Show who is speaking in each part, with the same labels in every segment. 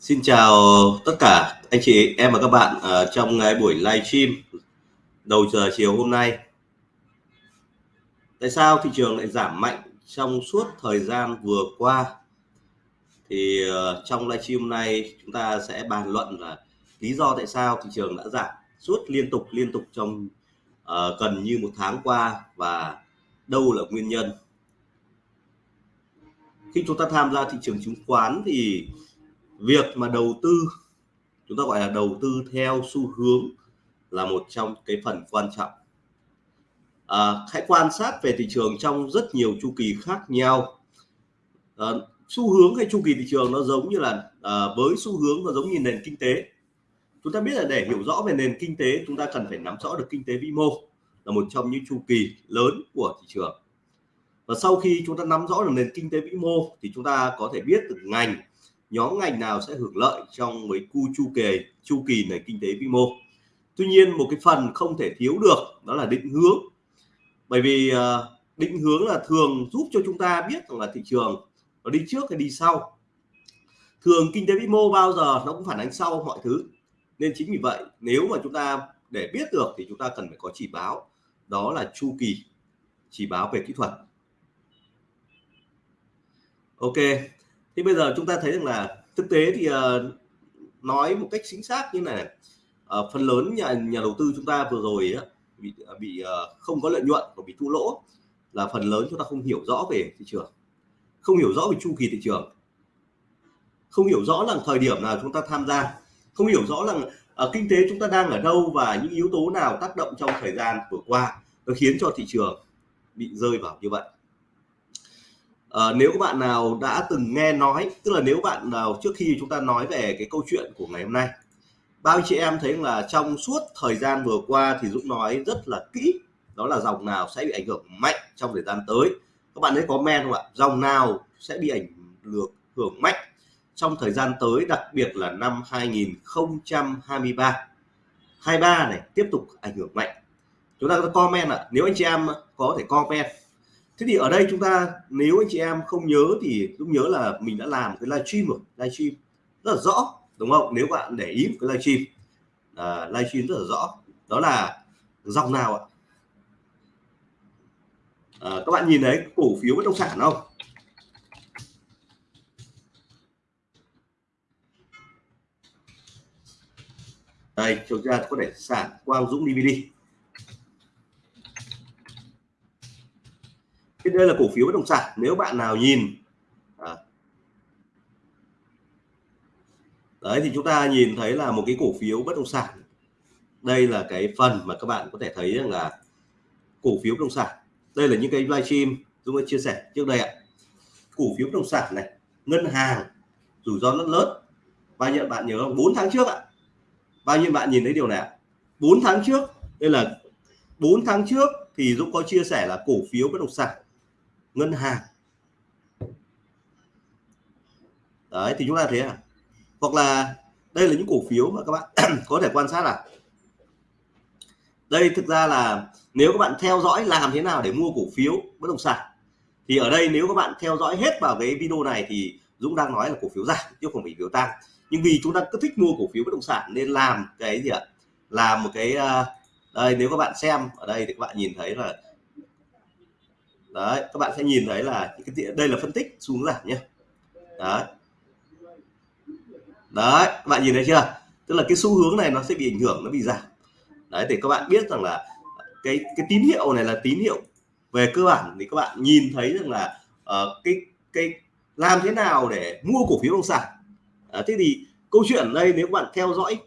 Speaker 1: Xin chào tất cả anh chị em và các bạn uh, trong cái buổi livestream đầu giờ chiều hôm nay. Tại sao thị trường lại giảm mạnh trong suốt thời gian vừa qua? Thì uh, trong livestream nay chúng ta sẽ bàn luận là lý do tại sao thị trường đã giảm suốt liên tục liên tục trong uh, gần như một tháng qua và đâu là nguyên nhân. Khi chúng ta tham gia thị trường chứng khoán thì việc mà đầu tư chúng ta gọi là đầu tư theo xu hướng là một trong cái phần quan trọng. À, hãy quan sát về thị trường trong rất nhiều chu kỳ khác nhau. À, xu hướng hay chu kỳ thị trường nó giống như là à, với xu hướng nó giống như nền kinh tế. Chúng ta biết là để hiểu rõ về nền kinh tế chúng ta cần phải nắm rõ được kinh tế vĩ mô là một trong những chu kỳ lớn của thị trường. Và sau khi chúng ta nắm rõ được nền kinh tế vĩ mô thì chúng ta có thể biết được ngành nhóm ngành nào sẽ hưởng lợi trong mấy cu chu kỳ chu kỳ nền kinh tế vĩ mô? Tuy nhiên, một cái phần không thể thiếu được đó là định hướng. Bởi vì à, định hướng là thường giúp cho chúng ta biết rằng là thị trường nó đi trước hay đi sau. Thường kinh tế vĩ mô bao giờ nó cũng phản ánh sau mọi thứ. Nên chính vì vậy, nếu mà chúng ta để biết được thì chúng ta cần phải có chỉ báo. Đó là chu kỳ, chỉ báo về kỹ thuật. Ok thì bây giờ chúng ta thấy rằng là thực tế thì uh, nói một cách chính xác như này uh, phần lớn nhà nhà đầu tư chúng ta vừa rồi uh, bị bị uh, không có lợi nhuận và bị thua lỗ là phần lớn chúng ta không hiểu rõ về thị trường không hiểu rõ về chu kỳ thị trường không hiểu rõ là thời điểm nào chúng ta tham gia không hiểu rõ là uh, kinh tế chúng ta đang ở đâu và những yếu tố nào tác động trong thời gian vừa qua nó khiến cho thị trường bị rơi vào như vậy. Ờ, nếu các bạn nào đã từng nghe nói, tức là nếu bạn nào trước khi chúng ta nói về cái câu chuyện của ngày hôm nay, bao chị em thấy là trong suốt thời gian vừa qua thì Dũng nói rất là kỹ, đó là dòng nào sẽ bị ảnh hưởng mạnh trong thời gian tới. Các bạn thấy có men không ạ? Dòng nào sẽ bị ảnh hưởng mạnh trong thời gian tới, đặc biệt là năm 2023 23 này tiếp tục ảnh hưởng mạnh. Chúng ta có comment ạ? Nếu anh chị em có thể comment thế thì ở đây chúng ta nếu anh chị em không nhớ thì cũng nhớ là mình đã làm cái livestream rồi livestream rất là rõ đúng không? Nếu bạn để ý cái livestream à, livestream rất là rõ đó là dòng nào ạ? À, các bạn nhìn thấy cổ phiếu bất động sản không? Đây chúng ta có thể sản quang dũng dvd thì đây là cổ phiếu bất động sản. Nếu bạn nào nhìn à, đấy thì chúng ta nhìn thấy là một cái cổ phiếu bất động sản. Đây là cái phần mà các bạn có thể thấy rằng là cổ phiếu bất động sản. Đây là những cái livestream chúng tôi chia sẻ trước đây ạ. Cổ phiếu bất động sản này ngân hàng rủi ro rất lớn. Bao nhiêu bạn nhớ không? 4 tháng trước ạ. Bao nhiêu bạn nhìn thấy điều này ạ? 4 tháng trước. Đây là 4 tháng trước thì Dũng có chia sẻ là cổ phiếu bất động sản ngân hàng. Đấy, thì chúng ta thế à. Hoặc là đây là những cổ phiếu mà các bạn có thể quan sát là đây thực ra là nếu các bạn theo dõi làm thế nào để mua cổ phiếu bất động sản, thì ở đây nếu các bạn theo dõi hết vào cái video này thì Dũng đang nói là cổ phiếu giảm chứ không phải phiếu tăng. Nhưng vì chúng ta cứ thích mua cổ phiếu bất động sản nên làm cái gì ạ? Làm một cái ờ, đây, nếu các bạn xem ở đây thì các bạn nhìn thấy là đấy các bạn sẽ nhìn thấy là cái đây là phân tích xuống giảm nhé đấy. Đấy các bạn nhìn thấy chưa? Tức là cái xu hướng này nó sẽ bị ảnh hưởng nó bị giảm. Đấy để các bạn biết rằng là cái cái tín hiệu này là tín hiệu về cơ bản thì các bạn nhìn thấy rằng là uh, cái cái làm thế nào để mua cổ phiếu bất động sản. À, thế thì câu chuyện đây nếu các bạn theo dõi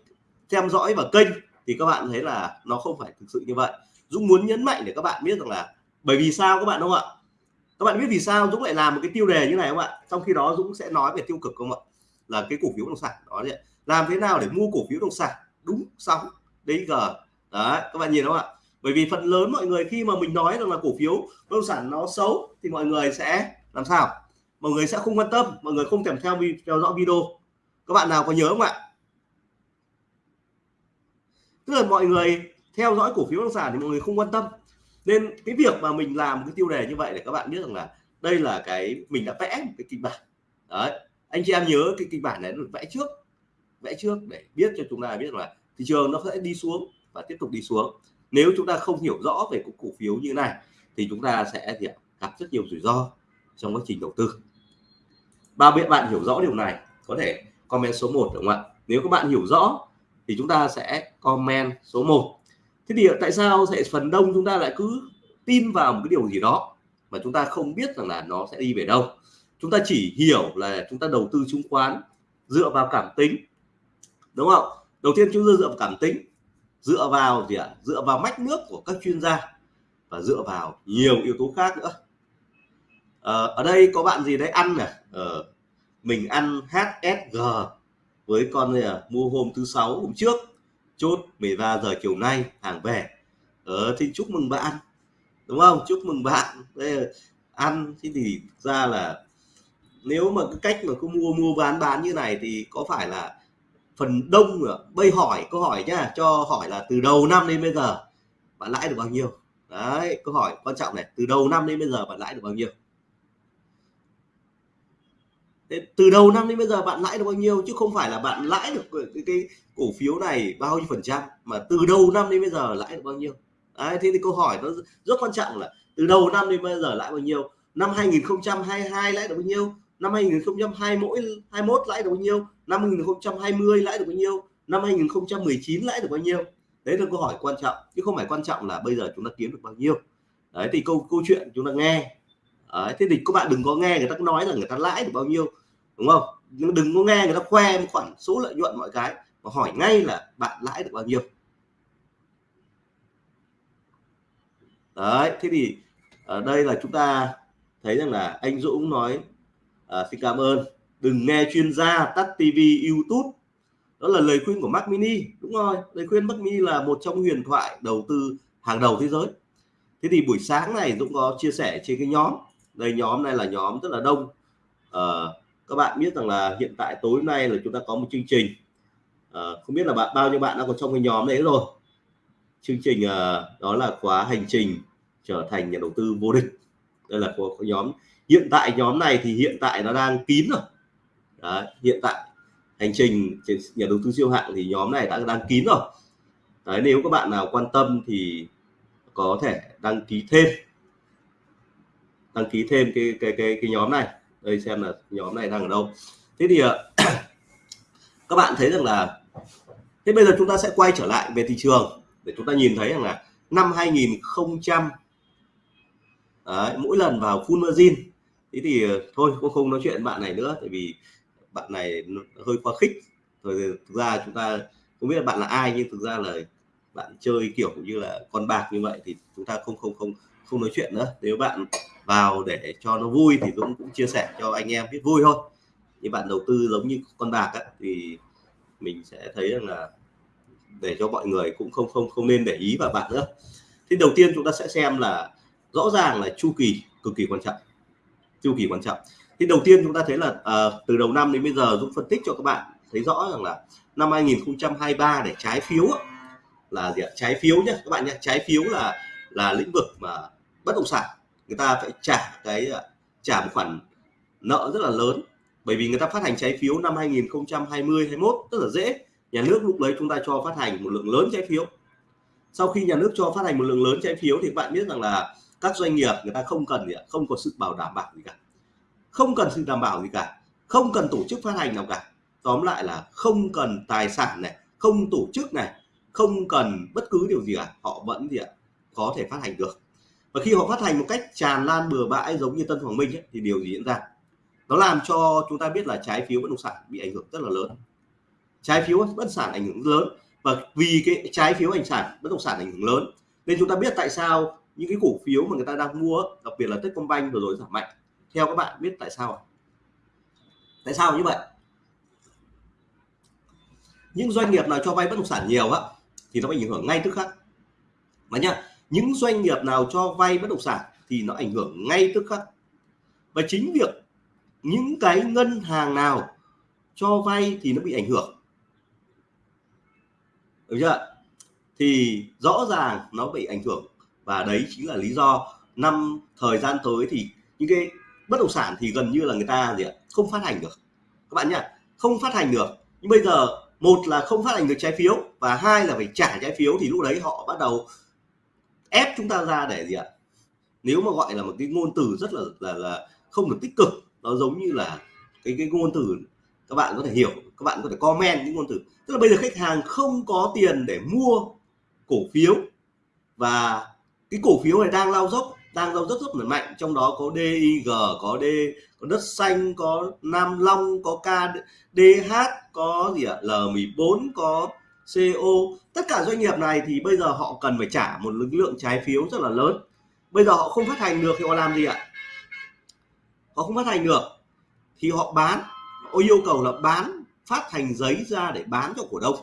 Speaker 1: theo dõi vào kênh thì các bạn thấy là nó không phải thực sự như vậy. Dũng muốn nhấn mạnh để các bạn biết rằng là bởi vì sao các bạn đúng không ạ? Các bạn biết vì sao Dũng lại làm một cái tiêu đề như này không ạ? Trong khi đó Dũng sẽ nói về tiêu cực không ạ? Là cái cổ phiếu bất động sản, đó đấy làm thế nào để mua cổ phiếu bất động sản đúng, sóng, đấy giờ đấy, các bạn nhìn không ạ? Bởi vì phần lớn mọi người khi mà mình nói rằng là cổ phiếu bất động sản nó xấu thì mọi người sẽ làm sao? Mọi người sẽ không quan tâm, mọi người không thèm theo theo dõi video. Các bạn nào có nhớ không ạ? Tức là mọi người theo dõi cổ phiếu bất động sản thì mọi người không quan tâm nên cái việc mà mình làm cái tiêu đề như vậy để các bạn biết rằng là đây là cái, mình đã vẽ một cái kịch bản. Đấy, anh chị em nhớ cái kịch bản này được vẽ trước vẽ trước để biết cho chúng ta biết là thị trường nó sẽ đi xuống và tiếp tục đi xuống. Nếu chúng ta không hiểu rõ về cổ phiếu như này thì chúng ta sẽ gặp rất nhiều rủi ro trong quá trình đầu tư. Ba biết bạn hiểu rõ điều này có thể comment số 1 đúng không ạ? Nếu các bạn hiểu rõ thì chúng ta sẽ comment số 1 thế thì tại sao sẽ phần đông chúng ta lại cứ tin vào một cái điều gì đó mà chúng ta không biết rằng là nó sẽ đi về đâu? Chúng ta chỉ hiểu là chúng ta đầu tư chứng khoán dựa vào cảm tính đúng không? Đầu tiên chúng ta dựa vào cảm tính dựa vào gì ạ? Dựa vào mách nước của các chuyên gia và dựa vào nhiều yếu tố khác nữa. À, ở đây có bạn gì đấy ăn này à, ờ, mình ăn HSG với con này à, mua hôm thứ sáu hôm trước chốt 13 giờ chiều nay hàng về. Ờ, thì chúc mừng bạn đúng không? Chúc mừng bạn. Đây ăn thì thì ra là nếu mà cái cách mà cứ mua mua bán bán như này thì có phải là phần đông bây hỏi câu hỏi nhá cho hỏi là từ đầu năm đến bây giờ bạn lãi được bao nhiêu? Đấy câu hỏi quan trọng này từ đầu năm đến bây giờ bạn lãi được bao nhiêu? Thế từ đầu năm đến bây giờ bạn lãi được bao nhiêu? Chứ không phải là bạn lãi được cái, cái, cái cổ phiếu này bao nhiêu phần trăm mà từ đầu năm đến bây giờ lãi được bao nhiêu? Đấy, thế thì câu hỏi nó rất quan trọng là từ đầu năm đến bây giờ lãi bao nhiêu? Năm 2022 lãi được bao nhiêu? Năm 2020 mỗi 21 lãi được bao nhiêu? Năm 2020 lãi được bao nhiêu? Năm 2019 lãi được bao nhiêu? Đấy là câu hỏi quan trọng chứ không phải quan trọng là bây giờ chúng ta kiếm được bao nhiêu. Đấy thì câu câu chuyện chúng ta nghe. Đấy, thế thì các bạn đừng có nghe người ta nói là người ta lãi được bao nhiêu đúng không? Nhưng đừng có nghe người ta khoe một khoản số lợi nhuận mọi cái mà hỏi ngay là bạn lãi được bao nhiêu. Đấy thế thì ở đây là chúng ta thấy rằng là anh Dũng nói à, xin cảm ơn. Đừng nghe chuyên gia tắt TV YouTube. Đó là lời khuyên của Mac Mini. Đúng rồi lời khuyên Mac Mini là một trong huyền thoại đầu tư hàng đầu thế giới. Thế thì buổi sáng này Dũng có chia sẻ trên cái nhóm. Đây nhóm này là nhóm rất là đông. À, các bạn biết rằng là hiện tại tối nay là chúng ta có một chương trình. À, không biết là bạn bao nhiêu bạn đã có trong cái nhóm đấy rồi. Chương trình à, đó là khóa hành trình trở thành nhà đầu tư vô địch. Đây là của, nhóm. Hiện tại nhóm này thì hiện tại nó đang kín rồi. Đấy, hiện tại hành trình nhà đầu tư siêu hạng thì nhóm này đã đang kín rồi. Đấy, nếu các bạn nào quan tâm thì có thể đăng ký thêm. Đăng ký thêm cái cái cái cái nhóm này đây xem là nhóm này đang ở đâu. Thế thì ờ, các bạn thấy rằng là thế bây giờ chúng ta sẽ quay trở lại về thị trường để chúng ta nhìn thấy rằng là năm 2000 Đấy, mỗi lần vào full margin. Thế thì ờ, thôi cô không nói chuyện bạn này nữa tại vì bạn này hơi quá khích. Rồi thực ra chúng ta không biết là bạn là ai nhưng thực ra là bạn chơi kiểu như là con bạc như vậy thì chúng ta không không không không nói chuyện nữa. Nếu bạn vào để cho nó vui thì Dũng cũng chia sẻ cho anh em biết vui thôi. Như bạn đầu tư giống như con bạc ấy, thì mình sẽ thấy rằng là để cho mọi người cũng không không không nên để ý vào bạn nữa. Thì đầu tiên chúng ta sẽ xem là rõ ràng là chu kỳ cực kỳ quan trọng. Chu kỳ quan trọng. Thì đầu tiên chúng ta thấy là à, từ đầu năm đến bây giờ Dũng phân tích cho các bạn thấy rõ rằng là năm 2023 để trái phiếu là gì ạ? Trái phiếu nhé các bạn nhé trái phiếu là là lĩnh vực mà bất động sản người ta phải trả cái, trả một khoản nợ rất là lớn. Bởi vì người ta phát hành trái phiếu năm 2020 21 rất là dễ. Nhà nước lúc đấy chúng ta cho phát hành một lượng lớn trái phiếu. Sau khi nhà nước cho phát hành một lượng lớn trái phiếu thì các bạn biết rằng là các doanh nghiệp người ta không cần gì không có sự bảo đảm bảo gì cả. Không cần sự đảm bảo gì cả, không cần tổ chức phát hành nào cả. Tóm lại là không cần tài sản này, không tổ chức này, không cần bất cứ điều gì cả. Họ vẫn gì ạ, có thể phát hành được và khi họ phát hành một cách tràn lan bừa bãi giống như Tân Hoàng Minh ấy, thì điều gì diễn ra? Nó làm cho chúng ta biết là trái phiếu bất động sản bị ảnh hưởng rất là lớn. Trái phiếu bất động sản ảnh hưởng lớn. Và vì cái trái phiếu ảnh sản bất động sản ảnh hưởng lớn nên chúng ta biết tại sao những cái cổ phiếu mà người ta đang mua đặc biệt là Techcombank vừa rồi giảm mạnh. Theo các bạn biết tại sao tại sao như vậy? Những doanh nghiệp nào cho vay bất động sản nhiều á thì nó bị ảnh hưởng ngay tức khắc. Mà nhá những doanh nghiệp nào cho vay bất động sản thì nó ảnh hưởng ngay tức khắc. Và chính việc những cái ngân hàng nào cho vay thì nó bị ảnh hưởng. Được chưa thì rõ ràng nó bị ảnh hưởng. Và đấy chính là lý do năm thời gian tới thì những cái bất động sản thì gần như là người ta gì ạ? Không phát hành được. Các bạn nhá, không phát hành được. Nhưng bây giờ một là không phát hành được trái phiếu và hai là phải trả trái phiếu thì lúc đấy họ bắt đầu ép chúng ta ra để gì ạ? Nếu mà gọi là một cái ngôn từ rất là là, là không được tích cực nó giống như là cái cái ngôn từ các bạn có thể hiểu các bạn có thể comment những ngôn từ. Tức là bây giờ khách hàng không có tiền để mua cổ phiếu và cái cổ phiếu này đang lao dốc đang lao dốc rất là mạnh. Trong đó có DIG có D có đất xanh có Nam Long có KDH có gì ạ? L14 có CO tất cả doanh nghiệp này thì bây giờ họ cần phải trả một lượng trái phiếu rất là lớn. Bây giờ họ không phát hành được thì họ làm gì ạ? Họ không phát hành được thì họ bán. Họ yêu cầu là bán, phát hành giấy ra để bán cho cổ đông.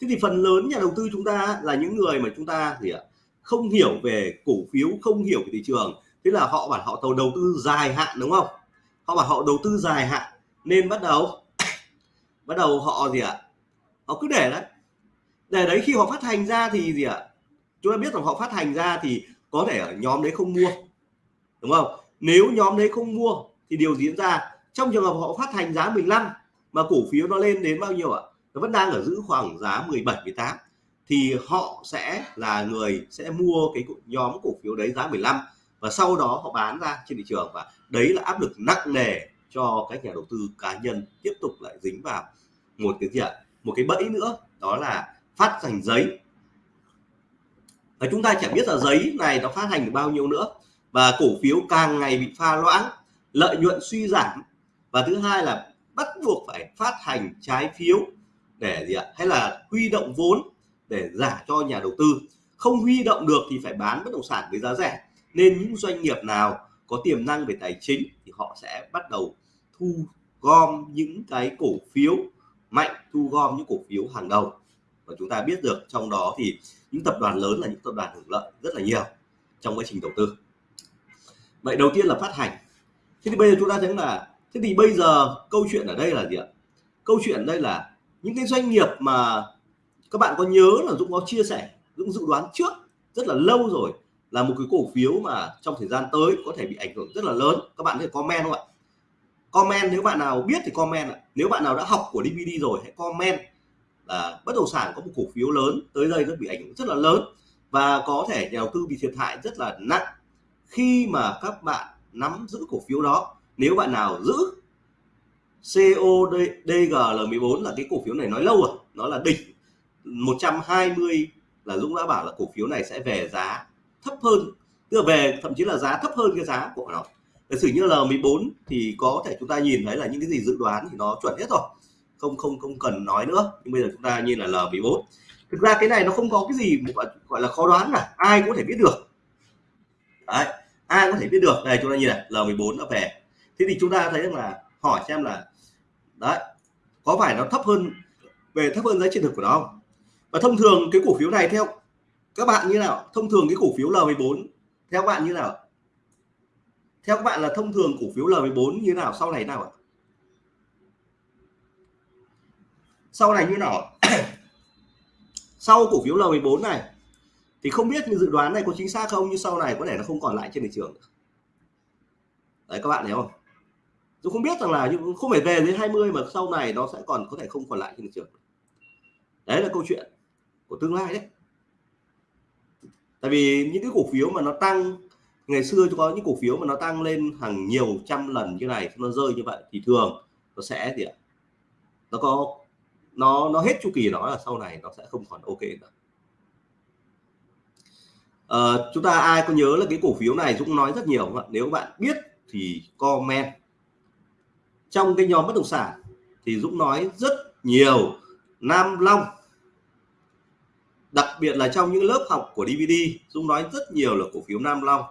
Speaker 1: Thế thì phần lớn nhà đầu tư chúng ta là những người mà chúng ta gì ạ? Không hiểu về cổ phiếu, không hiểu về thị trường. Thế là họ bảo họ tàu đầu tư dài hạn, đúng không? Họ bảo họ đầu tư dài hạn. Nên bắt đầu bắt đầu họ gì ạ? Họ cứ để đấy để đấy, khi họ phát hành ra thì gì ạ? Chúng ta biết rằng họ phát hành ra thì có thể ở nhóm đấy không mua, đúng không? Nếu nhóm đấy không mua thì điều diễn ra, trong trường hợp họ phát hành giá 15 mà cổ phiếu nó lên đến bao nhiêu ạ? Nó vẫn đang ở giữ khoảng giá 17 18 thì họ sẽ là người sẽ mua cái nhóm cổ phiếu đấy giá 15 và sau đó họ bán ra trên thị trường và đấy là áp lực nặng nề cho các nhà đầu tư cá nhân tiếp tục lại dính vào một cái gì ạ? Một cái bẫy nữa, đó là phát hành giấy. Và chúng ta chẳng biết là giấy này nó phát hành được bao nhiêu nữa. Và cổ phiếu càng ngày bị pha loãng, lợi nhuận suy giảm. Và thứ hai là bắt buộc phải phát hành trái phiếu để gì ạ? Hay là huy động vốn để giả cho nhà đầu tư. Không huy động được thì phải bán bất động sản với giá rẻ. Nên những doanh nghiệp nào có tiềm năng về tài chính thì họ sẽ bắt đầu thu gom những cái cổ phiếu mạnh, thu gom những cổ phiếu hàng đầu và chúng ta biết được trong đó thì những tập đoàn lớn là những tập đoàn hưởng lợi rất là nhiều trong quá trình đầu tư. Vậy đầu tiên là phát hành. Thế thì bây giờ chúng ta thấy là, thế thì bây giờ câu chuyện ở đây là gì ạ? Câu chuyện đây là những cái doanh nghiệp mà các bạn có nhớ là Dũng có chia sẻ, Dũng dự đoán trước rất là lâu rồi là một cái cổ phiếu mà trong thời gian tới có thể bị ảnh hưởng rất là lớn. Các bạn có thể comment không ạ? Comment nếu bạn nào biết thì comment ạ. Nếu bạn nào đã học của DVD rồi, hãy comment à, bất động sản có một cổ phiếu lớn tới đây rất bị ảnh hưởng rất là lớn và có thể nhà đầu tư bị thiệt hại rất là nặng. Khi mà các bạn nắm giữ cổ phiếu đó nếu bạn nào giữ CODGL14 là cái cổ phiếu này nói lâu rồi nó là đỉnh. 120 là Dũng đã bảo là cổ phiếu này sẽ về giá thấp hơn tức là về thậm chí là giá thấp hơn cái giá của nó. Giả sử như là 14 thì có thể chúng ta nhìn thấy là những cái gì dự đoán thì nó chuẩn hết rồi không không không cần nói nữa. Nhưng bây giờ chúng ta như là L14 thực ra cái này nó không có cái gì gọi là khó đoán cả. Ai cũng thể biết được. Đấy, ai có thể biết được. Đây, chúng ta nhìn này L14 nó về. Thế thì chúng ta thấy rằng là hỏi xem là, đấy, có phải nó thấp hơn, về thấp hơn giá trị thực của nó không? Và thông thường cái cổ phiếu này theo các bạn như nào? Thông thường cái cổ phiếu L14 theo các bạn như nào? Theo các bạn là thông thường cổ phiếu L14 như nào? Sau này nào ạ? Sau này như nào sau cổ phiếu L14 này, thì không biết như dự đoán này có chính xác không, nhưng sau này có thể nó không còn lại trên thị trường đấy, các bạn thấy không? Tôi không biết rằng là nhưng không phải về đến 20 mà sau này nó sẽ còn có thể không còn lại trên thị trường. Đấy là câu chuyện của tương lai đấy. Tại vì những cái cổ phiếu mà nó tăng, ngày xưa có những cổ phiếu mà nó tăng lên hàng nhiều trăm lần như này, nó rơi như vậy, thì thường nó sẽ gì ạ? Nó có nó nó hết chu kỳ đó là sau này nó sẽ không còn ok nữa. À, chúng ta ai có nhớ là cái cổ phiếu này Dũng nói rất nhiều không ạ? Nếu bạn biết thì comment. Trong cái nhóm bất động sản thì Dũng nói rất nhiều. Nam Long đặc biệt là trong những lớp học của DVD Dũng nói rất nhiều là cổ phiếu Nam Long.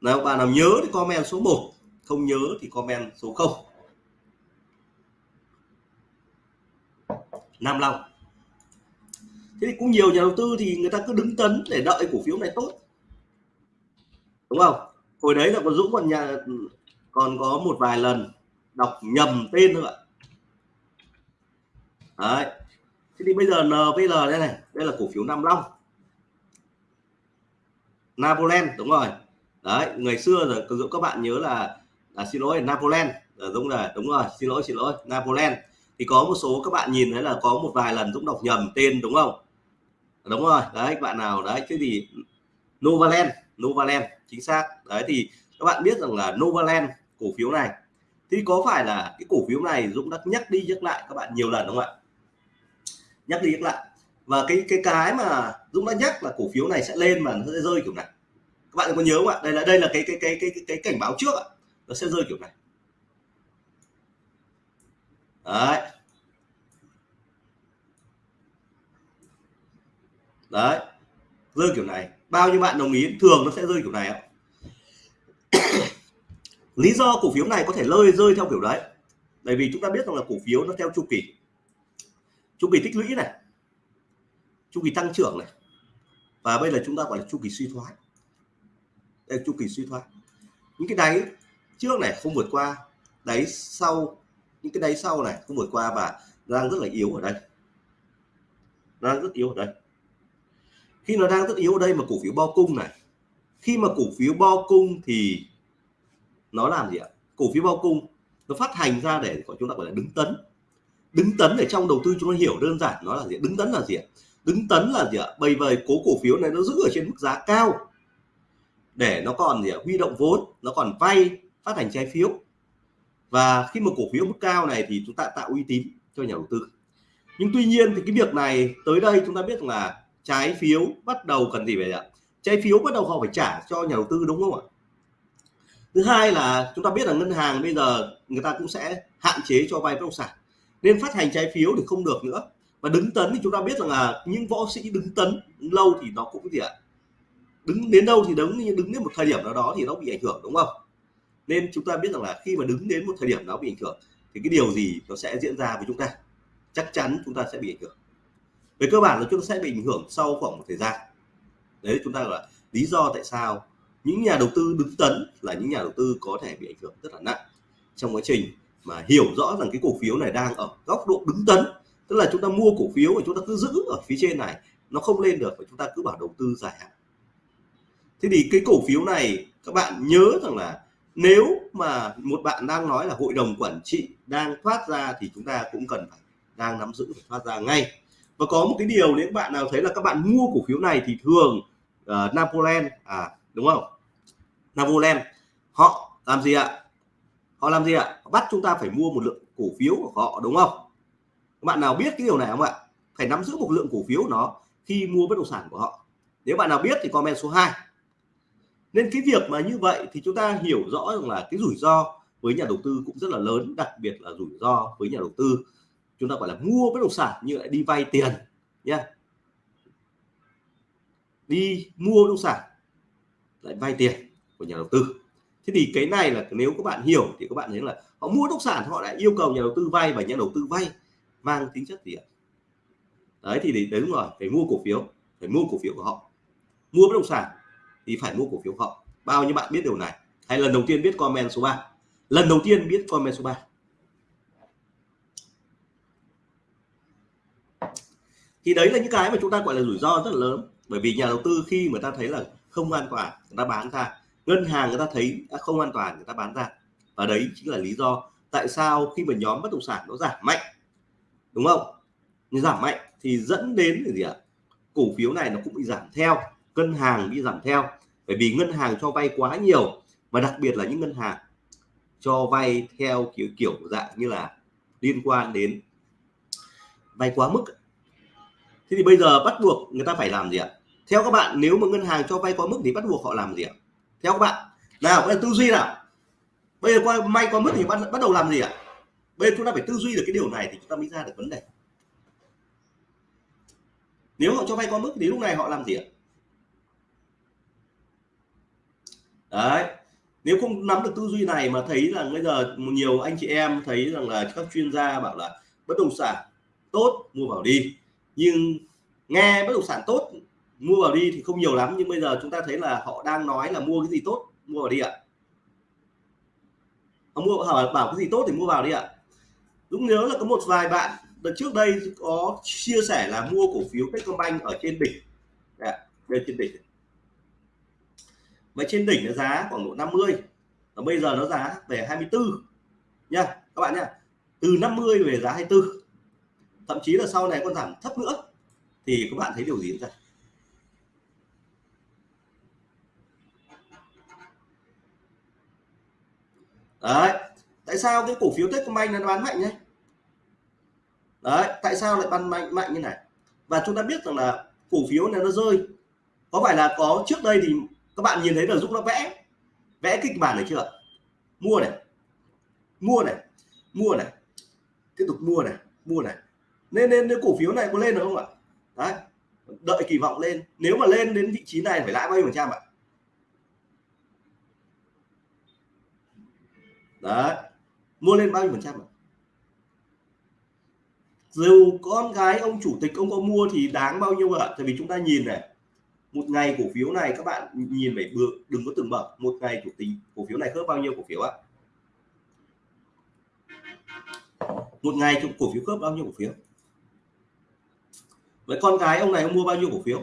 Speaker 1: Nào bạn nào nhớ thì comment số 1 không nhớ thì comment số 0 Nam Long. Thế thì cũng nhiều nhà đầu tư thì người ta cứ đứng tấn để đợi cổ phiếu này tốt. Đúng không? Hồi đấy là còn Dũng còn nhà còn có một vài lần đọc nhầm tên thôi ạ. Đấy. Thế thì bây giờ NVL đây này đây là cổ phiếu Nam Long. Napoleon đúng rồi. Đấy ngày xưa rồi dũng các bạn nhớ là à, xin lỗi Napoleon à, đúng rồi đúng rồi xin lỗi xin lỗi Napoleon thì có một số các bạn nhìn thấy là có một vài lần Dũng đọc nhầm tên đúng không? Đúng rồi đấy các bạn nào đấy cái gì? Novaland Novaland chính xác. Đấy thì các bạn biết rằng là Novaland cổ phiếu này. Thì có phải là cái cổ phiếu này Dũng đã nhắc đi nhắc lại các bạn nhiều lần đúng không ạ? Nhắc đi nhắc lại. Và cái cái cái mà Dũng đã nhắc là cổ phiếu này sẽ lên mà nó sẽ rơi kiểu này. Các bạn có nhớ không ạ? Đây là đây là cái cái cái cái cái, cái cảnh báo trước ạ. Nó sẽ rơi kiểu này đấy. Đấy. Rơi kiểu này. Bao nhiêu bạn đồng ý, thường nó sẽ rơi kiểu này ạ. Lý do cổ phiếu này có thể lơi, rơi theo kiểu đấy. Bởi vì chúng ta biết rằng là cổ phiếu nó theo chu kỳ. Chu kỳ tích lũy này. Chu kỳ tăng trưởng này. Và bây giờ chúng ta gọi là chu kỳ suy thoái. Đây, chu kỳ suy thoái. Những cái đáy trước này không vượt qua. Đáy sau những cái đáy sau này không vượt qua và đang rất là yếu ở đây. Đang rất yếu ở đây. Khi nó đang rất yếu ở đây mà cổ phiếu bo cung này, khi mà cổ phiếu bo cung thì nó làm gì ạ? Cổ phiếu bo cung nó phát hành ra để gọi chúng ta gọi là đứng tấn. Đứng tấn ở trong đầu tư chúng ta hiểu đơn giản nó là gì đứng tấn là gì ạ? Đứng tấn là gì ạ? Bởi vì cố cổ phiếu này nó giữ ở trên mức giá cao để nó còn gì ạ? Huy động vốn, nó còn vay, phát hành trái phiếu và khi mà cổ phiếu mức cao này thì chúng ta tạo uy tín cho nhà đầu tư. Nhưng tuy nhiên thì cái việc này tới đây chúng ta biết là trái phiếu bắt đầu cần gì vậy ạ? Trái phiếu bắt đầu họ phải trả cho nhà đầu tư, đúng không ạ? Thứ hai là chúng ta biết là ngân hàng bây giờ người ta cũng sẽ hạn chế cho vay bất động sản, nên phát hành trái phiếu thì không được nữa. Và đứng tấn thì chúng ta biết rằng là những võ sĩ đứng tấn lâu thì nó cũng gì ạ? Đứng đến đâu thì đứng đứng đến một thời điểm nào đó thì nó bị ảnh hưởng, đúng không? Nên chúng ta biết rằng là khi mà đứng đến một thời điểm nó bị ảnh hưởng, thì cái điều gì nó sẽ diễn ra với chúng ta? Chắc chắn chúng ta sẽ bị ảnh hưởng. Về cơ bản là chúng ta sẽ bị ảnh hưởng sau khoảng một thời gian. Đấy, chúng ta gọi là lý do tại sao những nhà đầu tư đứng tấn là những nhà đầu tư có thể bị ảnh hưởng rất là nặng trong quá trình mà hiểu rõ rằng cái cổ phiếu này đang ở góc độ đứng tấn. Tức là chúng ta mua cổ phiếu và chúng ta cứ giữ ở phía trên này, nó không lên được và chúng ta cứ bảo đầu tư dài hạn. Thế thì cái cổ phiếu này, các bạn nhớ rằng là nếu mà một bạn đang nói là hội đồng quản trị đang thoát ra thì chúng ta cũng cần phải đang nắm giữ phải thoát ra ngay. Và có một cái điều nếu bạn nào thấy là các bạn mua cổ phiếu này thì thường uh, Napoleon à đúng không? Napoleon họ làm gì ạ? Họ làm gì ạ? Bắt chúng ta phải mua một lượng cổ phiếu của họ đúng không? Các bạn nào biết cái điều này không ạ? Phải nắm giữ một lượng cổ phiếu của nó khi mua bất động sản của họ. Nếu bạn nào biết thì comment số 2 nên cái việc mà như vậy thì chúng ta hiểu rõ rằng là cái rủi ro với nhà đầu tư cũng rất là lớn, đặc biệt là rủi ro với nhà đầu tư. Chúng ta gọi là mua bất động sản nhưng lại đi vay tiền nhé đi mua bất động sản, lại vay tiền của nhà đầu tư. Thế thì cái này là nếu các bạn hiểu thì các bạn thấy là họ mua bất động sản, họ lại yêu cầu nhà đầu tư vay và nhà đầu tư vay. Mang tính chất gì ạ? Đấy, thì đấy đúng rồi, phải mua cổ phiếu, phải mua cổ phiếu của họ. Mua bất động sản thì phải mua cổ phiếu họ. Bao nhiêu bạn biết điều này? Hay lần đầu tiên biết comment số 3 lần đầu tiên biết comment số 3 thì đấy là những cái mà chúng ta gọi là rủi ro rất là lớn. Bởi vì nhà đầu tư khi mà ta thấy là không an toàn, người ta bán ra. Ngân hàng người ta thấy không an toàn, người ta bán ra. Và đấy chính là lý do tại sao khi mà nhóm bất động sản nó giảm mạnh, đúng không? Nhưng giảm mạnh thì dẫn đến là gì ạ? Cổ phiếu này nó cũng bị giảm theo, ngân hàng bị giảm theo bởi vì ngân hàng cho vay quá nhiều, và đặc biệt là những ngân hàng cho vay theo kiểu kiểu dạng như là liên quan đến vay quá mức. Thế thì bây giờ bắt buộc người ta phải làm gì ạ? Theo các bạn, nếu mà ngân hàng cho vay quá mức thì bắt buộc họ làm gì ạ? Theo các bạn, nào, bây giờ tư duy nào? Bây giờ qua, may quá mức thì bắt bắt đầu làm gì ạ? Bây giờ chúng ta phải tư duy được cái điều này thì chúng ta mới ra được vấn đề. Nếu họ cho vay quá mức thì lúc này họ làm gì ạ? Đấy. Nếu không nắm được tư duy này mà thấy là bây giờ nhiều anh chị em thấy rằng là các chuyên gia bảo là bất động sản tốt, mua vào đi. Nhưng nghe bất động sản tốt, mua vào đi thì không nhiều lắm, nhưng bây giờ chúng ta thấy là họ đang nói là mua cái gì tốt, mua vào đi ạ. Họ mua, họ bảo cái gì tốt thì mua vào đi ạ. Dũng nhớ là có một vài bạn đợt trước đây có chia sẻ là mua cổ phiếu Techcombank ở trên đỉnh. Đây trên đỉnh và trên đỉnh nó giá khoảng độ 50 và bây giờ nó giá về 24 nha, các bạn nhá từ 50 về giá 24 thậm chí là sau này còn giảm thấp nữa, thì các bạn thấy điều gì ra? Đấy, tại sao cái cổ phiếu Techcombank nó bán mạnh nhé đấy, tại sao lại bán mạnh mạnh như này? Và chúng ta biết rằng là cổ phiếu này nó rơi. Có phải là có trước đây thì các bạn nhìn thấy là dũng nó vẽ. Vẽ kịch bản này chưa? Mua này. Mua này. Mua này. Tiếp tục mua này. Mua này. Nên nên cái cổ phiếu này có lên được không ạ? Đấy. Đợi kỳ vọng lên. Nếu mà lên đến vị trí này phải lãi bao nhiêu phần trăm ạ? Đấy. Mua lên bao nhiêu phần trăm ạ? Dù con gái ông chủ tịch ông có mua thì đáng bao nhiêu ạ? Tại vì chúng ta nhìn này một ngày cổ phiếu này các bạn nhìn phải đừng có từng bậc một ngày chủ tính cổ phiếu này khớp bao nhiêu cổ phiếu ạ? Một ngày cổ phiếu khớp bao nhiêu cổ phiếu? Vậy con gái ông này ông mua bao nhiêu cổ phiếu?